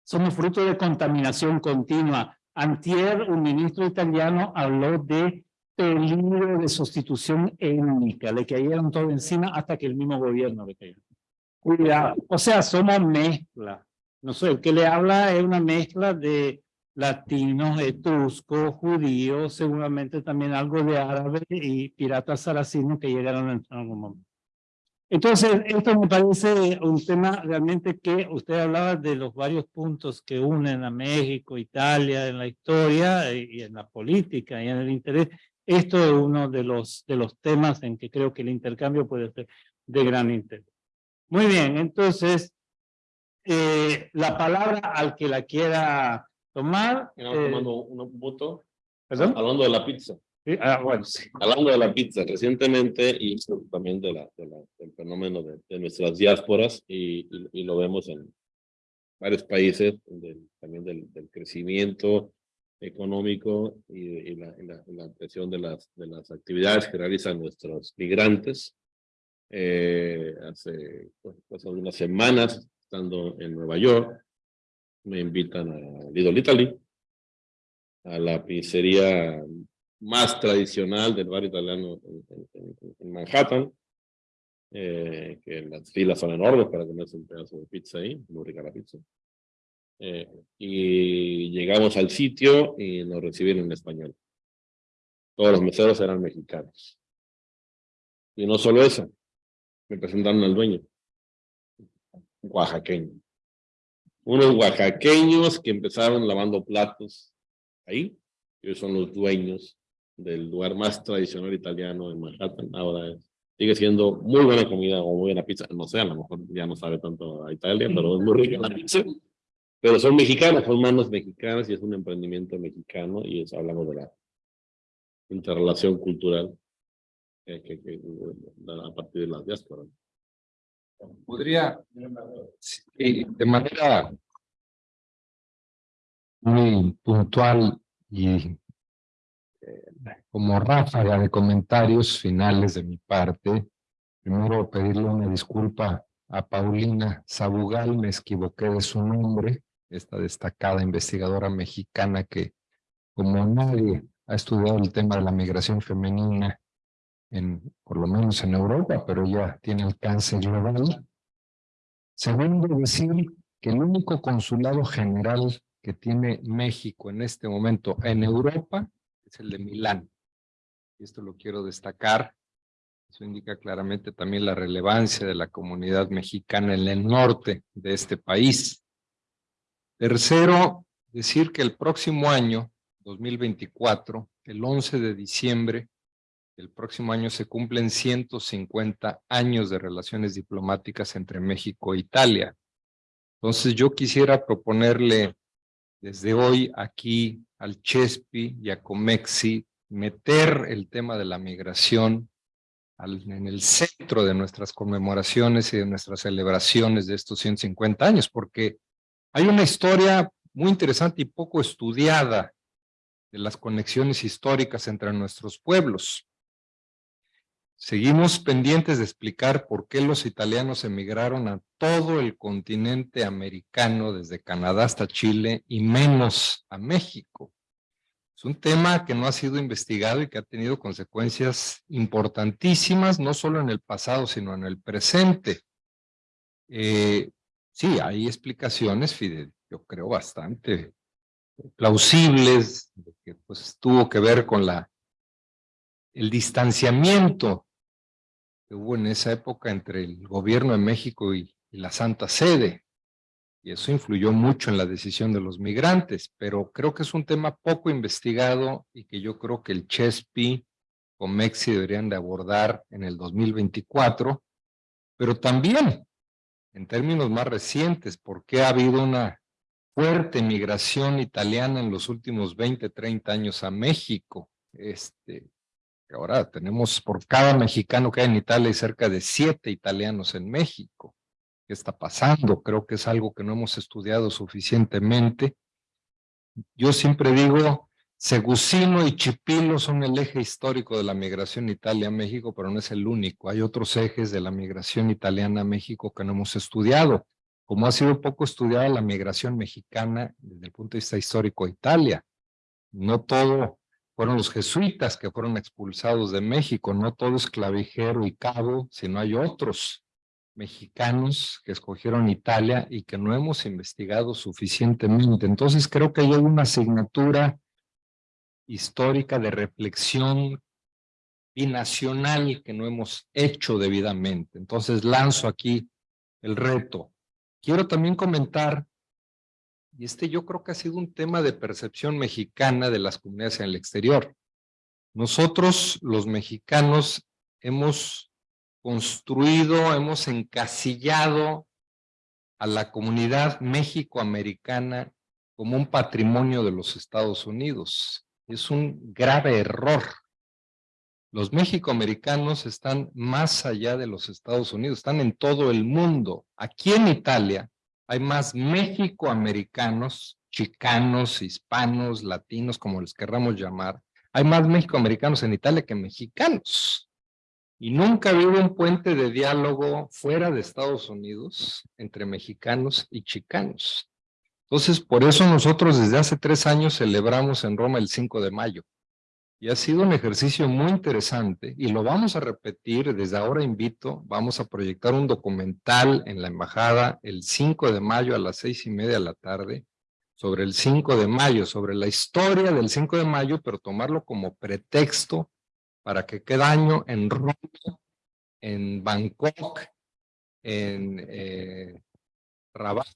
somos fruto de contaminación continua. Antier, un ministro italiano habló de peligro de sustitución étnica, le cayeron todo encima hasta que el mismo gobierno le cayó. Cuidado, o sea, somos mezcla. No sé, el que le habla es una mezcla de latinos, etruscos, judíos, seguramente también algo de árabe y piratas saracinos que llegaron en algún momento. Entonces, esto me parece un tema realmente que usted hablaba de los varios puntos que unen a México, Italia, en la historia y en la política y en el interés. Esto es uno de los, de los temas en que creo que el intercambio puede ser de gran interés. Muy bien, entonces, eh, la palabra al que la quiera tomar. Estamos eh, tomando un voto. ¿Perdón? Hablando de la pizza. Sí, ah, bueno, sí. Hablando de la pizza, recientemente, y también de la, de la- del fenómeno de, de nuestras diásporas, y, y- y lo vemos en varios países, del- también del, del crecimiento económico y, y la, y la, y la presión de las, de las actividades que realizan nuestros migrantes. Eh, hace pues, algunas semanas, estando en Nueva York, me invitan a Lidl Italy, a la pizzería más tradicional del barrio italiano en, en- en Manhattan, eh, que las filas son enormes para comerse un pedazo de pizza ahí, muy rica la pizza. Eh, y llegamos al sitio y nos recibieron en español. Todos los meseros eran mexicanos. Y no solo eso, me presentaron al dueño, oaxaqueño. Unos oaxaqueños que empezaron lavando platos ahí, ellos son los dueños del lugar más tradicional italiano en Manhattan. Ahora sigue siendo muy buena comida o muy buena pizza. No sé, a lo mejor ya no sabe tanto a Italia, pero es muy rica la pizza. Pero son mexicanos, son manos mexicanas y es un emprendimiento mexicano y es, hablamos de la interrelación cultural eh, que, que, a partir de las diásporas. Podría, de manera muy puntual y eh, como ráfaga de comentarios finales de mi parte, primero pedirle una disculpa a Paulina Sabugal, me equivoqué de su nombre, esta destacada investigadora mexicana que, como nadie, ha estudiado el tema de la migración femenina, en, por lo menos en Europa, pero ya tiene alcance global. Segundo, decir que el único consulado general que tiene México en este momento en Europa es el de Milán. Y esto lo quiero destacar. Eso indica claramente también la relevancia de la comunidad mexicana en el norte de este país. Tercero, decir que el próximo año, 2024, el 11 de diciembre, el próximo año se cumplen 150 años de relaciones diplomáticas entre México e Italia. Entonces yo quisiera proponerle desde hoy aquí al Chespi y a Comexi meter el tema de la migración en el centro de nuestras conmemoraciones y de nuestras celebraciones de estos 150 años, porque hay una historia muy interesante y poco estudiada de las conexiones históricas entre nuestros pueblos. Seguimos pendientes de explicar por qué los italianos emigraron a todo el continente americano, desde Canadá hasta Chile, y menos a México. Es un tema que no ha sido investigado y que ha tenido consecuencias importantísimas, no solo en el pasado, sino en el presente. Eh, sí, hay explicaciones, Fidel, yo creo bastante plausibles, que pues tuvo que ver con la el distanciamiento que hubo en esa época entre el gobierno de México y, la Santa Sede. Y eso influyó mucho en la decisión de los migrantes, pero creo que es un tema poco investigado y que yo creo que el CHESPI o MEXI deberían de abordar en el 2024, pero también en términos más recientes, porque ha habido una fuerte migración italiana en los últimos 20, 30 años a México. Este, Ahora tenemos por cada mexicano que hay en Italia cerca de siete italianos en México. ¿Qué está pasando? Creo que es algo que no hemos estudiado suficientemente. Yo siempre digo, Segusino y Chipilo son el eje histórico de la migración Italia-México, pero no es el único. Hay otros ejes de la migración italiana a México que no hemos estudiado. Como ha sido poco estudiada la migración mexicana desde el punto de vista histórico a Italia. No todo fueron los jesuitas que fueron expulsados de México, no todo es clavijero y cabo, sino hay otros mexicanos que escogieron Italia y que no hemos investigado suficientemente. Entonces creo que hay una asignatura histórica de reflexión binacional que no hemos hecho debidamente. Entonces lanzo aquí el reto. Quiero también comentar y este yo creo que ha sido un tema de percepción mexicana de las comunidades en el exterior. Nosotros, los mexicanos, hemos construido, hemos encasillado a la comunidad mexicoamericana como un patrimonio de los Estados Unidos. Es un grave error. Los mexicoamericanos están más allá de los Estados Unidos, están en todo el mundo. Aquí en Italia, hay más mexicoamericanos, chicanos, hispanos, latinos, como les querramos llamar. Hay más mexicoamericanos en Italia que mexicanos. Y nunca ha un puente de diálogo fuera de Estados Unidos entre mexicanos y chicanos. Entonces, por eso nosotros desde hace tres años celebramos en Roma el 5 de mayo. Y ha sido un ejercicio muy interesante y lo vamos a repetir, desde ahora invito, vamos a proyectar un documental en la embajada el 5 de mayo a las seis y media de la tarde sobre el 5 de mayo, sobre la historia del 5 de mayo, pero tomarlo como pretexto para que cada año en Roma, en Bangkok, en eh, Rabat,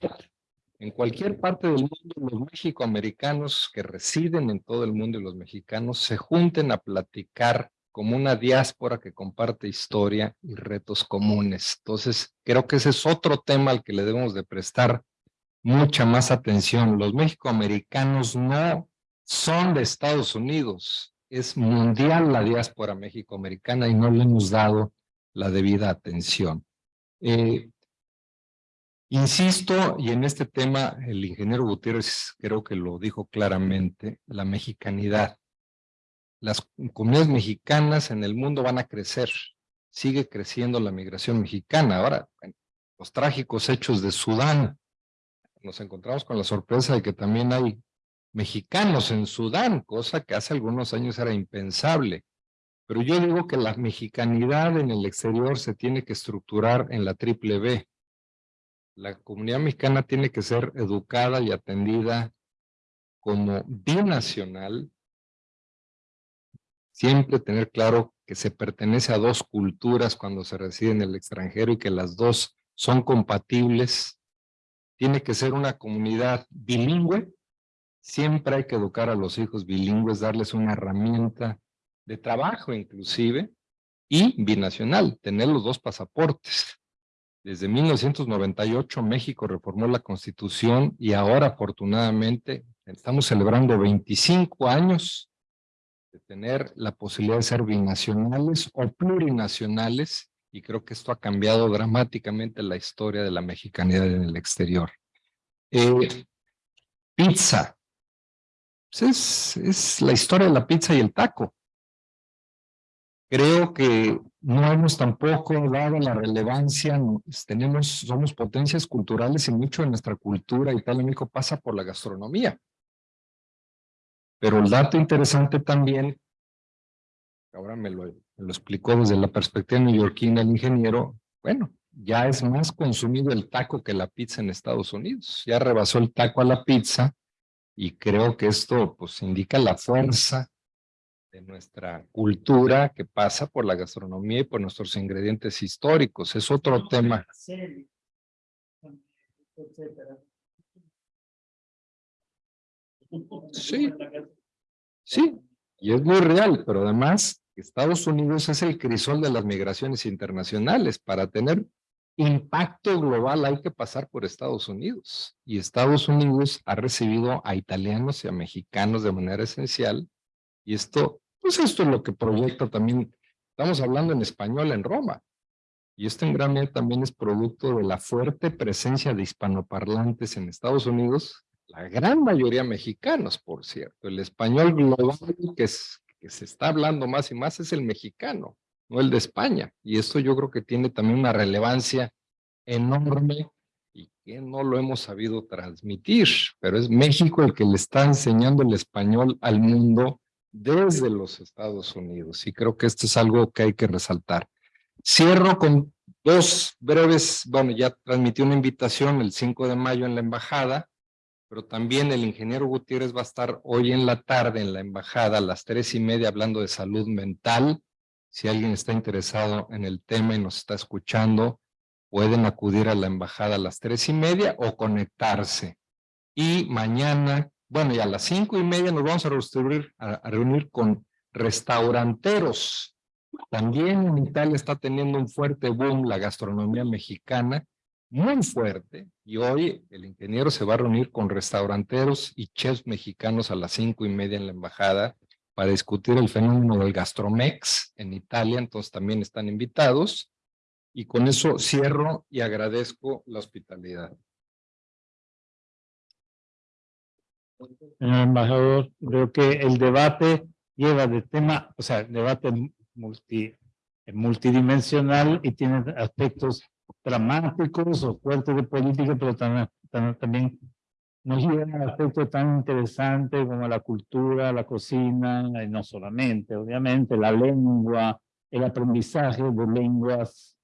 en cualquier parte del mundo, los mexicoamericanos que residen en todo el mundo y los mexicanos se junten a platicar como una diáspora que comparte historia y retos comunes. Entonces, creo que ese es otro tema al que le debemos de prestar mucha más atención. Los mexicoamericanos no son de Estados Unidos, es mundial la diáspora mexicoamericana y no le hemos dado la debida atención. Eh, Insisto, y en este tema el ingeniero Gutiérrez creo que lo dijo claramente, la mexicanidad. Las comunidades mexicanas en el mundo van a crecer, sigue creciendo la migración mexicana. Ahora, los trágicos hechos de Sudán, nos encontramos con la sorpresa de que también hay mexicanos en Sudán, cosa que hace algunos años era impensable. Pero yo digo que la mexicanidad en el exterior se tiene que estructurar en la triple B la comunidad mexicana tiene que ser educada y atendida como binacional, siempre tener claro que se pertenece a dos culturas cuando se reside en el extranjero y que las dos son compatibles. Tiene que ser una comunidad bilingüe. Siempre hay que educar a los hijos bilingües, darles una herramienta de trabajo inclusive, y binacional, tener los dos pasaportes. Desde 1998 México reformó la Constitución y ahora afortunadamente estamos celebrando 25 años de tener la posibilidad de ser binacionales o plurinacionales y creo que esto ha cambiado dramáticamente la historia de la mexicanidad en el exterior. Eh, pizza. Pues es, es la historia de la pizza y el taco. Creo que no hemos tampoco dado la relevancia, pues, tenemos, somos potencias culturales y mucho de nuestra cultura y tal México pasa por la gastronomía. Pero el dato interesante también, ahora me lo, me lo explicó desde la perspectiva neoyorquina el ingeniero, bueno, ya es más consumido el taco que la pizza en Estados Unidos. Ya rebasó el taco a la pizza y creo que esto pues indica la fuerza de nuestra cultura que pasa por la gastronomía y por nuestros ingredientes históricos. Es otro tema. Sí, sí, y es muy real, pero además Estados Unidos es el crisol de las migraciones internacionales. Para tener impacto global hay que pasar por Estados Unidos. Y Estados Unidos ha recibido a italianos y a mexicanos de manera esencial y esto, pues esto es lo que proyecta también, estamos hablando en español en Roma. Y esto en gran medida también es producto de la fuerte presencia de hispanoparlantes en Estados Unidos, la gran mayoría mexicanos, por cierto. El español global que, es, que se está hablando más y más es el mexicano, no el de España. Y esto yo creo que tiene también una relevancia enorme y que no lo hemos sabido transmitir, pero es México el que le está enseñando el español al mundo desde los Estados Unidos y creo que esto es algo que hay que resaltar. Cierro con dos breves, bueno, ya transmití una invitación el 5 de mayo en la embajada, pero también el ingeniero Gutiérrez va a estar hoy en la tarde en la embajada a las tres y media hablando de salud mental. Si alguien está interesado en el tema y nos está escuchando, pueden acudir a la embajada a las tres y media o conectarse. Y mañana bueno, y a las cinco y media nos vamos a reunir, a, reunir con restauranteros. También en Italia está teniendo un fuerte boom la gastronomía mexicana, muy fuerte, y hoy el ingeniero se va a reunir con restauranteros y chefs mexicanos a las cinco y media en la embajada para discutir el fenómeno del gastromex en Italia, entonces también están invitados. Y con eso cierro y agradezco la hospitalidad. Señor embajador, creo que el debate lleva de tema, o sea, el debate multi, multidimensional y tiene aspectos dramáticos o fuertes de política, pero también, también nos lleva a aspectos tan interesantes como la cultura, la cocina, y no solamente, obviamente, la lengua, el aprendizaje de lenguas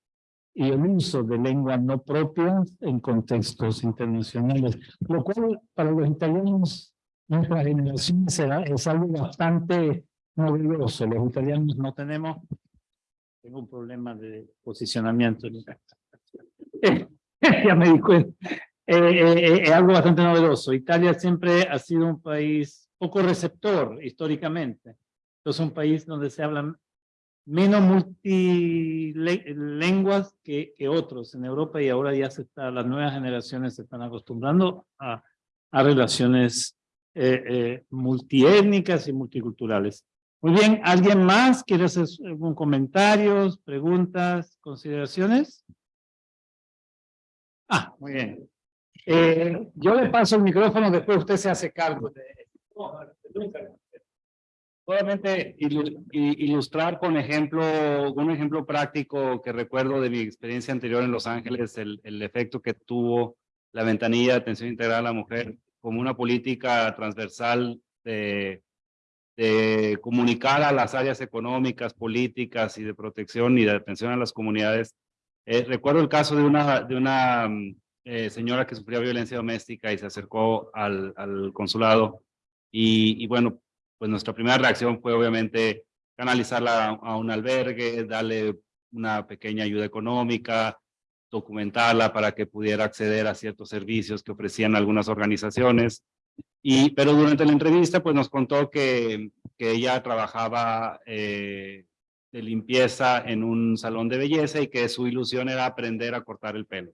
y el uso de lenguas no propias en contextos internacionales, lo cual para los italianos, nuestra generación será, es algo bastante novedoso. Los italianos no tenemos, tengo un problema de posicionamiento. ya me di cuenta. Eh, eh, eh, algo bastante novedoso. Italia siempre ha sido un país poco receptor históricamente. Es un país donde se hablan menos multilenguas que, que otros en Europa y ahora ya se está, las nuevas generaciones se están acostumbrando a, a relaciones multiétnicas y multiculturales. Muy bien, ¿alguien más quiere hacer algún comentarios, preguntas, consideraciones? Ah, muy bien. Eh, yo le paso el micrófono, después usted se hace cargo de... Solamente ilustrar con ejemplo, un ejemplo práctico que recuerdo de mi experiencia anterior en Los Ángeles, el, efecto que tuvo la ventanilla de atención integral a la mujer como una política transversal de, comunicar a las áreas económicas, políticas y de protección y de atención a las comunidades. Eh, recuerdo el caso de una, de una mm, eh, señora que sufría violencia doméstica y se acercó al, al consulado y, y, bueno, pues nuestra primera reacción fue obviamente canalizarla a, un albergue, darle una pequeña ayuda económica, documentarla para que pudiera acceder a ciertos servicios que ofrecían algunas organizaciones. Y, pero durante la entrevista pues nos contó que, que ella trabajaba eh, de limpieza en un salón de belleza y que su ilusión era aprender a cortar el pelo.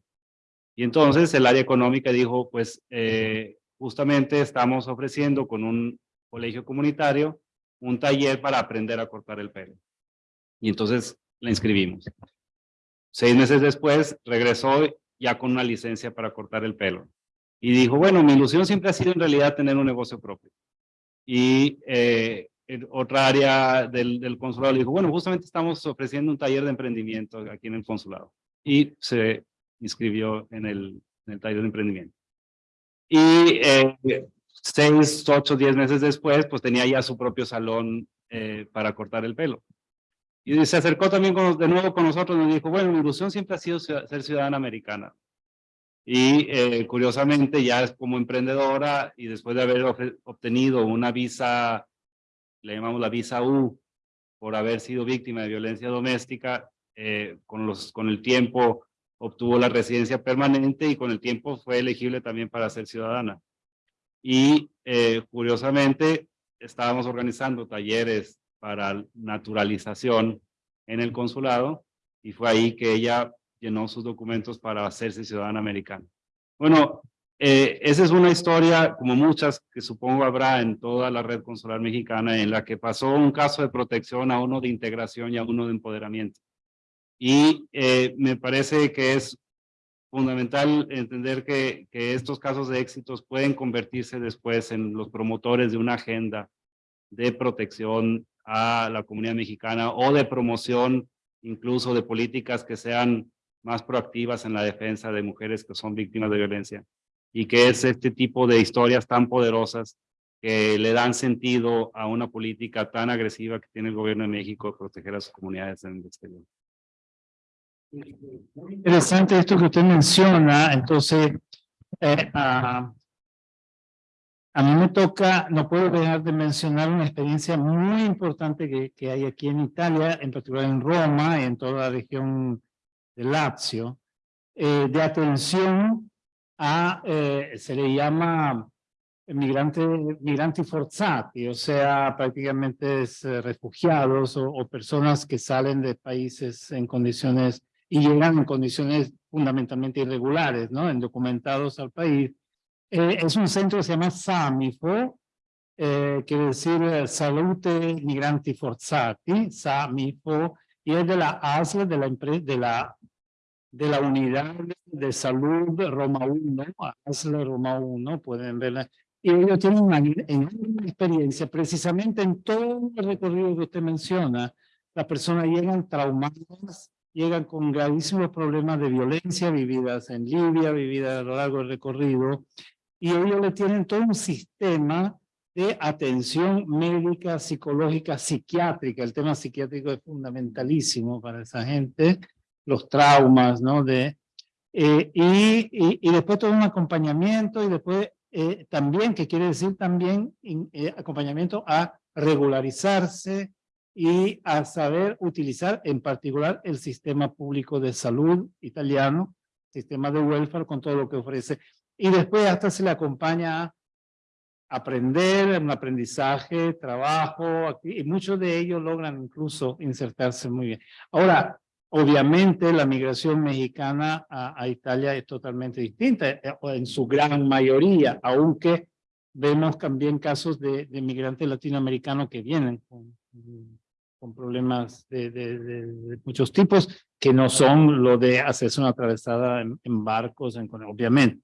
Y entonces el área económica dijo, pues eh, justamente estamos ofreciendo con un colegio comunitario un taller para aprender a cortar el pelo. Y entonces la inscribimos. Seis meses después regresó ya con una licencia para cortar el pelo. Y dijo, bueno, mi ilusión siempre ha sido en realidad tener un negocio propio. Y eh, otra área del, del consulado dijo, bueno, justamente estamos ofreciendo un taller de emprendimiento aquí en el consulado. Y se inscribió en el, en el taller de emprendimiento. Y eh, seis, ocho, diez meses después, pues tenía ya su propio salón eh, para cortar el pelo. Y se acercó también de nuevo con nosotros y nos dijo, bueno, mi ilusión siempre ha sido ser ciudadana americana. Y eh, curiosamente ya es como emprendedora y después de haber obtenido una visa, le llamamos la visa U, por haber sido víctima de violencia doméstica, con, los, con el tiempo obtuvo la residencia permanente y con el tiempo fue elegible también para ser ciudadana. Y eh, curiosamente estábamos organizando talleres para naturalización en el consulado y fue ahí que ella llenó sus documentos para hacerse ciudadana americana. Bueno, eh, esa es una historia como muchas que supongo habrá en toda la red consular mexicana en la que pasó un caso de protección a uno de integración y a uno de empoderamiento. Y eh, me parece que es fundamental entender que, que estos casos de éxitos pueden convertirse después en los promotores de una agenda de protección a la comunidad mexicana o de promoción incluso de políticas que sean más proactivas en la defensa de mujeres que son víctimas de violencia. Y que es este tipo de historias tan poderosas que le dan sentido a una política tan agresiva que tiene el gobierno de México de proteger a sus comunidades en el exterior. Interesante esto que usted menciona, entonces, eh, a, mí me toca, no puedo dejar de mencionar una experiencia muy importante que, que hay aquí en Italia, en particular en Roma en toda la región de Lazio, eh, de atención a, eh, se le llama migrantes migranti forzati, o sea, prácticamente es, refugiados o, o, personas que salen de países en condiciones y llegan en condiciones fundamentalmente irregulares, ¿no? Indocumentados al país. Eh, es un centro que se llama SAMIFO, eh, quiere decir eh, Salute Migranti Forzati, SAMIFO, y es de la ASL, de la, de la, de la Unidad de Salud Roma 1, ASL Roma 1, pueden verla. Y ellos tienen una enorme experiencia, precisamente en todo el recorrido que usted menciona, las personas llegan traumadas, llegan con gravísimos problemas de violencia vividas en Libia, vividas a lo largo del recorrido, y ellos le tienen todo un sistema de atención médica, psicológica, psiquiátrica. El tema psiquiátrico es fundamentalísimo para esa gente, los traumas, ¿no? De, eh, y, y, después todo un acompañamiento y después eh, también, que quiere decir también eh, acompañamiento a regularizarse y a saber utilizar en particular el sistema público de salud italiano, sistema de welfare con todo lo que ofrece. Y después hasta se le acompaña a aprender, un aprendizaje, trabajo, y muchos de ellos logran incluso insertarse muy bien. Ahora, obviamente la migración mexicana a, Italia es totalmente distinta, eh, en su gran mayoría, aunque vemos también casos de, de migrantes latinoamericanos que vienen con, con problemas de, de, muchos tipos, que no son lo de hacerse una atravesada en, en barcos, en, obviamente.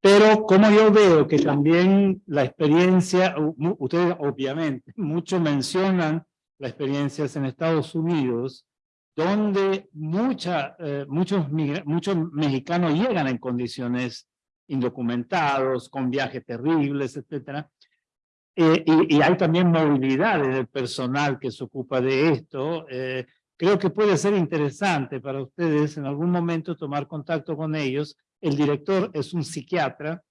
Pero como yo veo que también la experiencia, ustedes obviamente, muchos mencionan las experiencias en Estados Unidos, donde mucha, eh, muchos, muchos mexicanos llegan en condiciones indocumentados, con viajes terribles, etcétera. Eh, y, y, hay también movilidad del personal que se ocupa de esto. Eh, creo que puede ser interesante para ustedes en algún momento tomar contacto con ellos el director es un psiquiatra,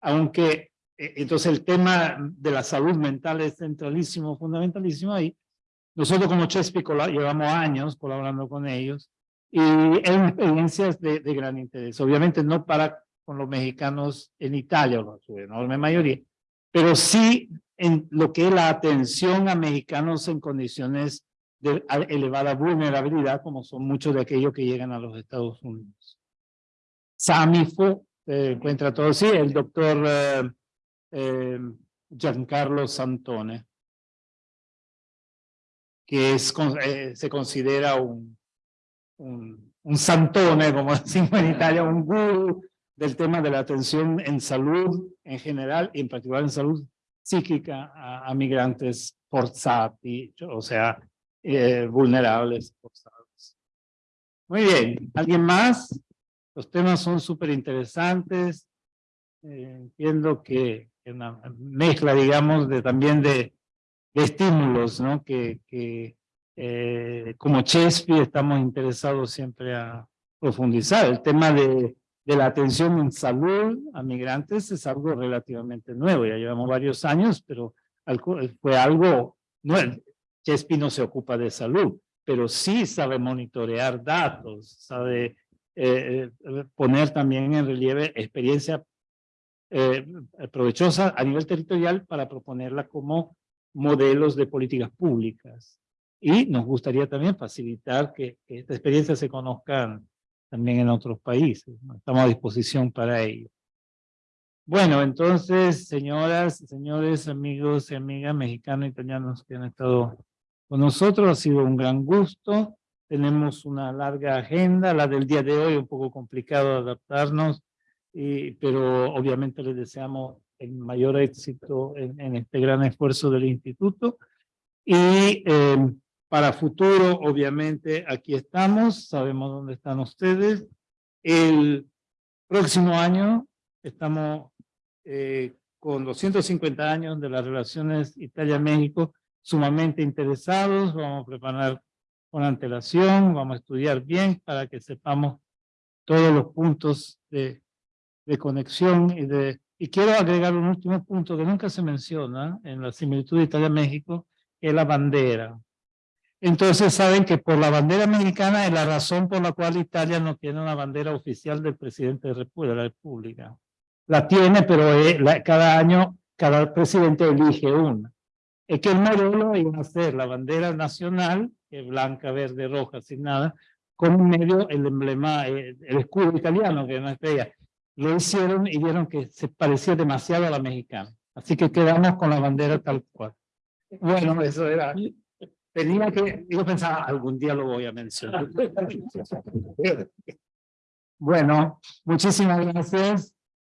aunque eh, entonces el tema de la salud mental es centralísimo, fundamentalísimo ahí. Nosotros como Chespico llevamos años colaborando con ellos y es experiencias de, de gran interés. Obviamente no para con los mexicanos en Italia, o su enorme mayoría, pero sí en lo que es la atención a mexicanos en condiciones de elevada vulnerabilidad, como son muchos de aquellos que llegan a los Estados Unidos. Samifu, se encuentra todo, sí, el doctor eh, eh, Giancarlo Santone, que es, eh, se considera un, un, un, santone, como decimos en Italia, un guru del tema de la atención en salud en general y en particular en salud psíquica a, migrantes forzati, o sea, vulnerables forzados. Muy bien, ¿alguien más? Los temas son súper interesantes. Eh, entiendo que una mezcla, digamos, de, también de, estímulos, ¿no? Que, que eh, como Chespi estamos interesados siempre a profundizar. El tema de, de la atención en salud a migrantes es algo relativamente nuevo. Ya llevamos varios años, pero fue algo nuevo. Chespi no se ocupa de salud, pero sí sabe monitorear datos, sabe eh, eh, poner también en relieve experiencia eh, provechosa a nivel territorial para proponerla como modelos de políticas públicas. Y nos gustaría también facilitar que, que esta experiencia se conozca también en otros países. Estamos a disposición para ello. Bueno, entonces, señoras, señores, amigos y amigas mexicanos y italianos que han estado con nosotros, ha sido un gran gusto. Tenemos una larga agenda, la del día de hoy un poco complicado adaptarnos, y, pero obviamente les deseamos el mayor éxito en, este gran esfuerzo del instituto. Y em, para futuro, obviamente, aquí estamos, sabemos dónde están ustedes. El próximo año estamos eh, con 250 años de las relaciones Italia-México, sumamente interesados, vamos a preparar con antelación, vamos a estudiar bien para que sepamos todos los puntos de, de conexión y de... Y quiero agregar un último punto que nunca se menciona en la similitud Italia-México, que es la bandera. Entonces saben que por la bandera mexicana es la razón por la cual Italia no tiene una bandera oficial del presidente de la República. La tiene, pero cada año cada presidente elige una. Es que el modelo iba a ser la bandera nacional blanca, verde, roja, sin nada, con medio el emblema, eh, el, escudo italiano, que no es estrella. Lo hicieron y vieron que se parecía demasiado a la mexicana. Así que quedamos con la bandera tal cual. Bueno, eso era... Tenía que... Yo pensaba, algún día lo voy a mencionar. Bueno, muchísimas gracias.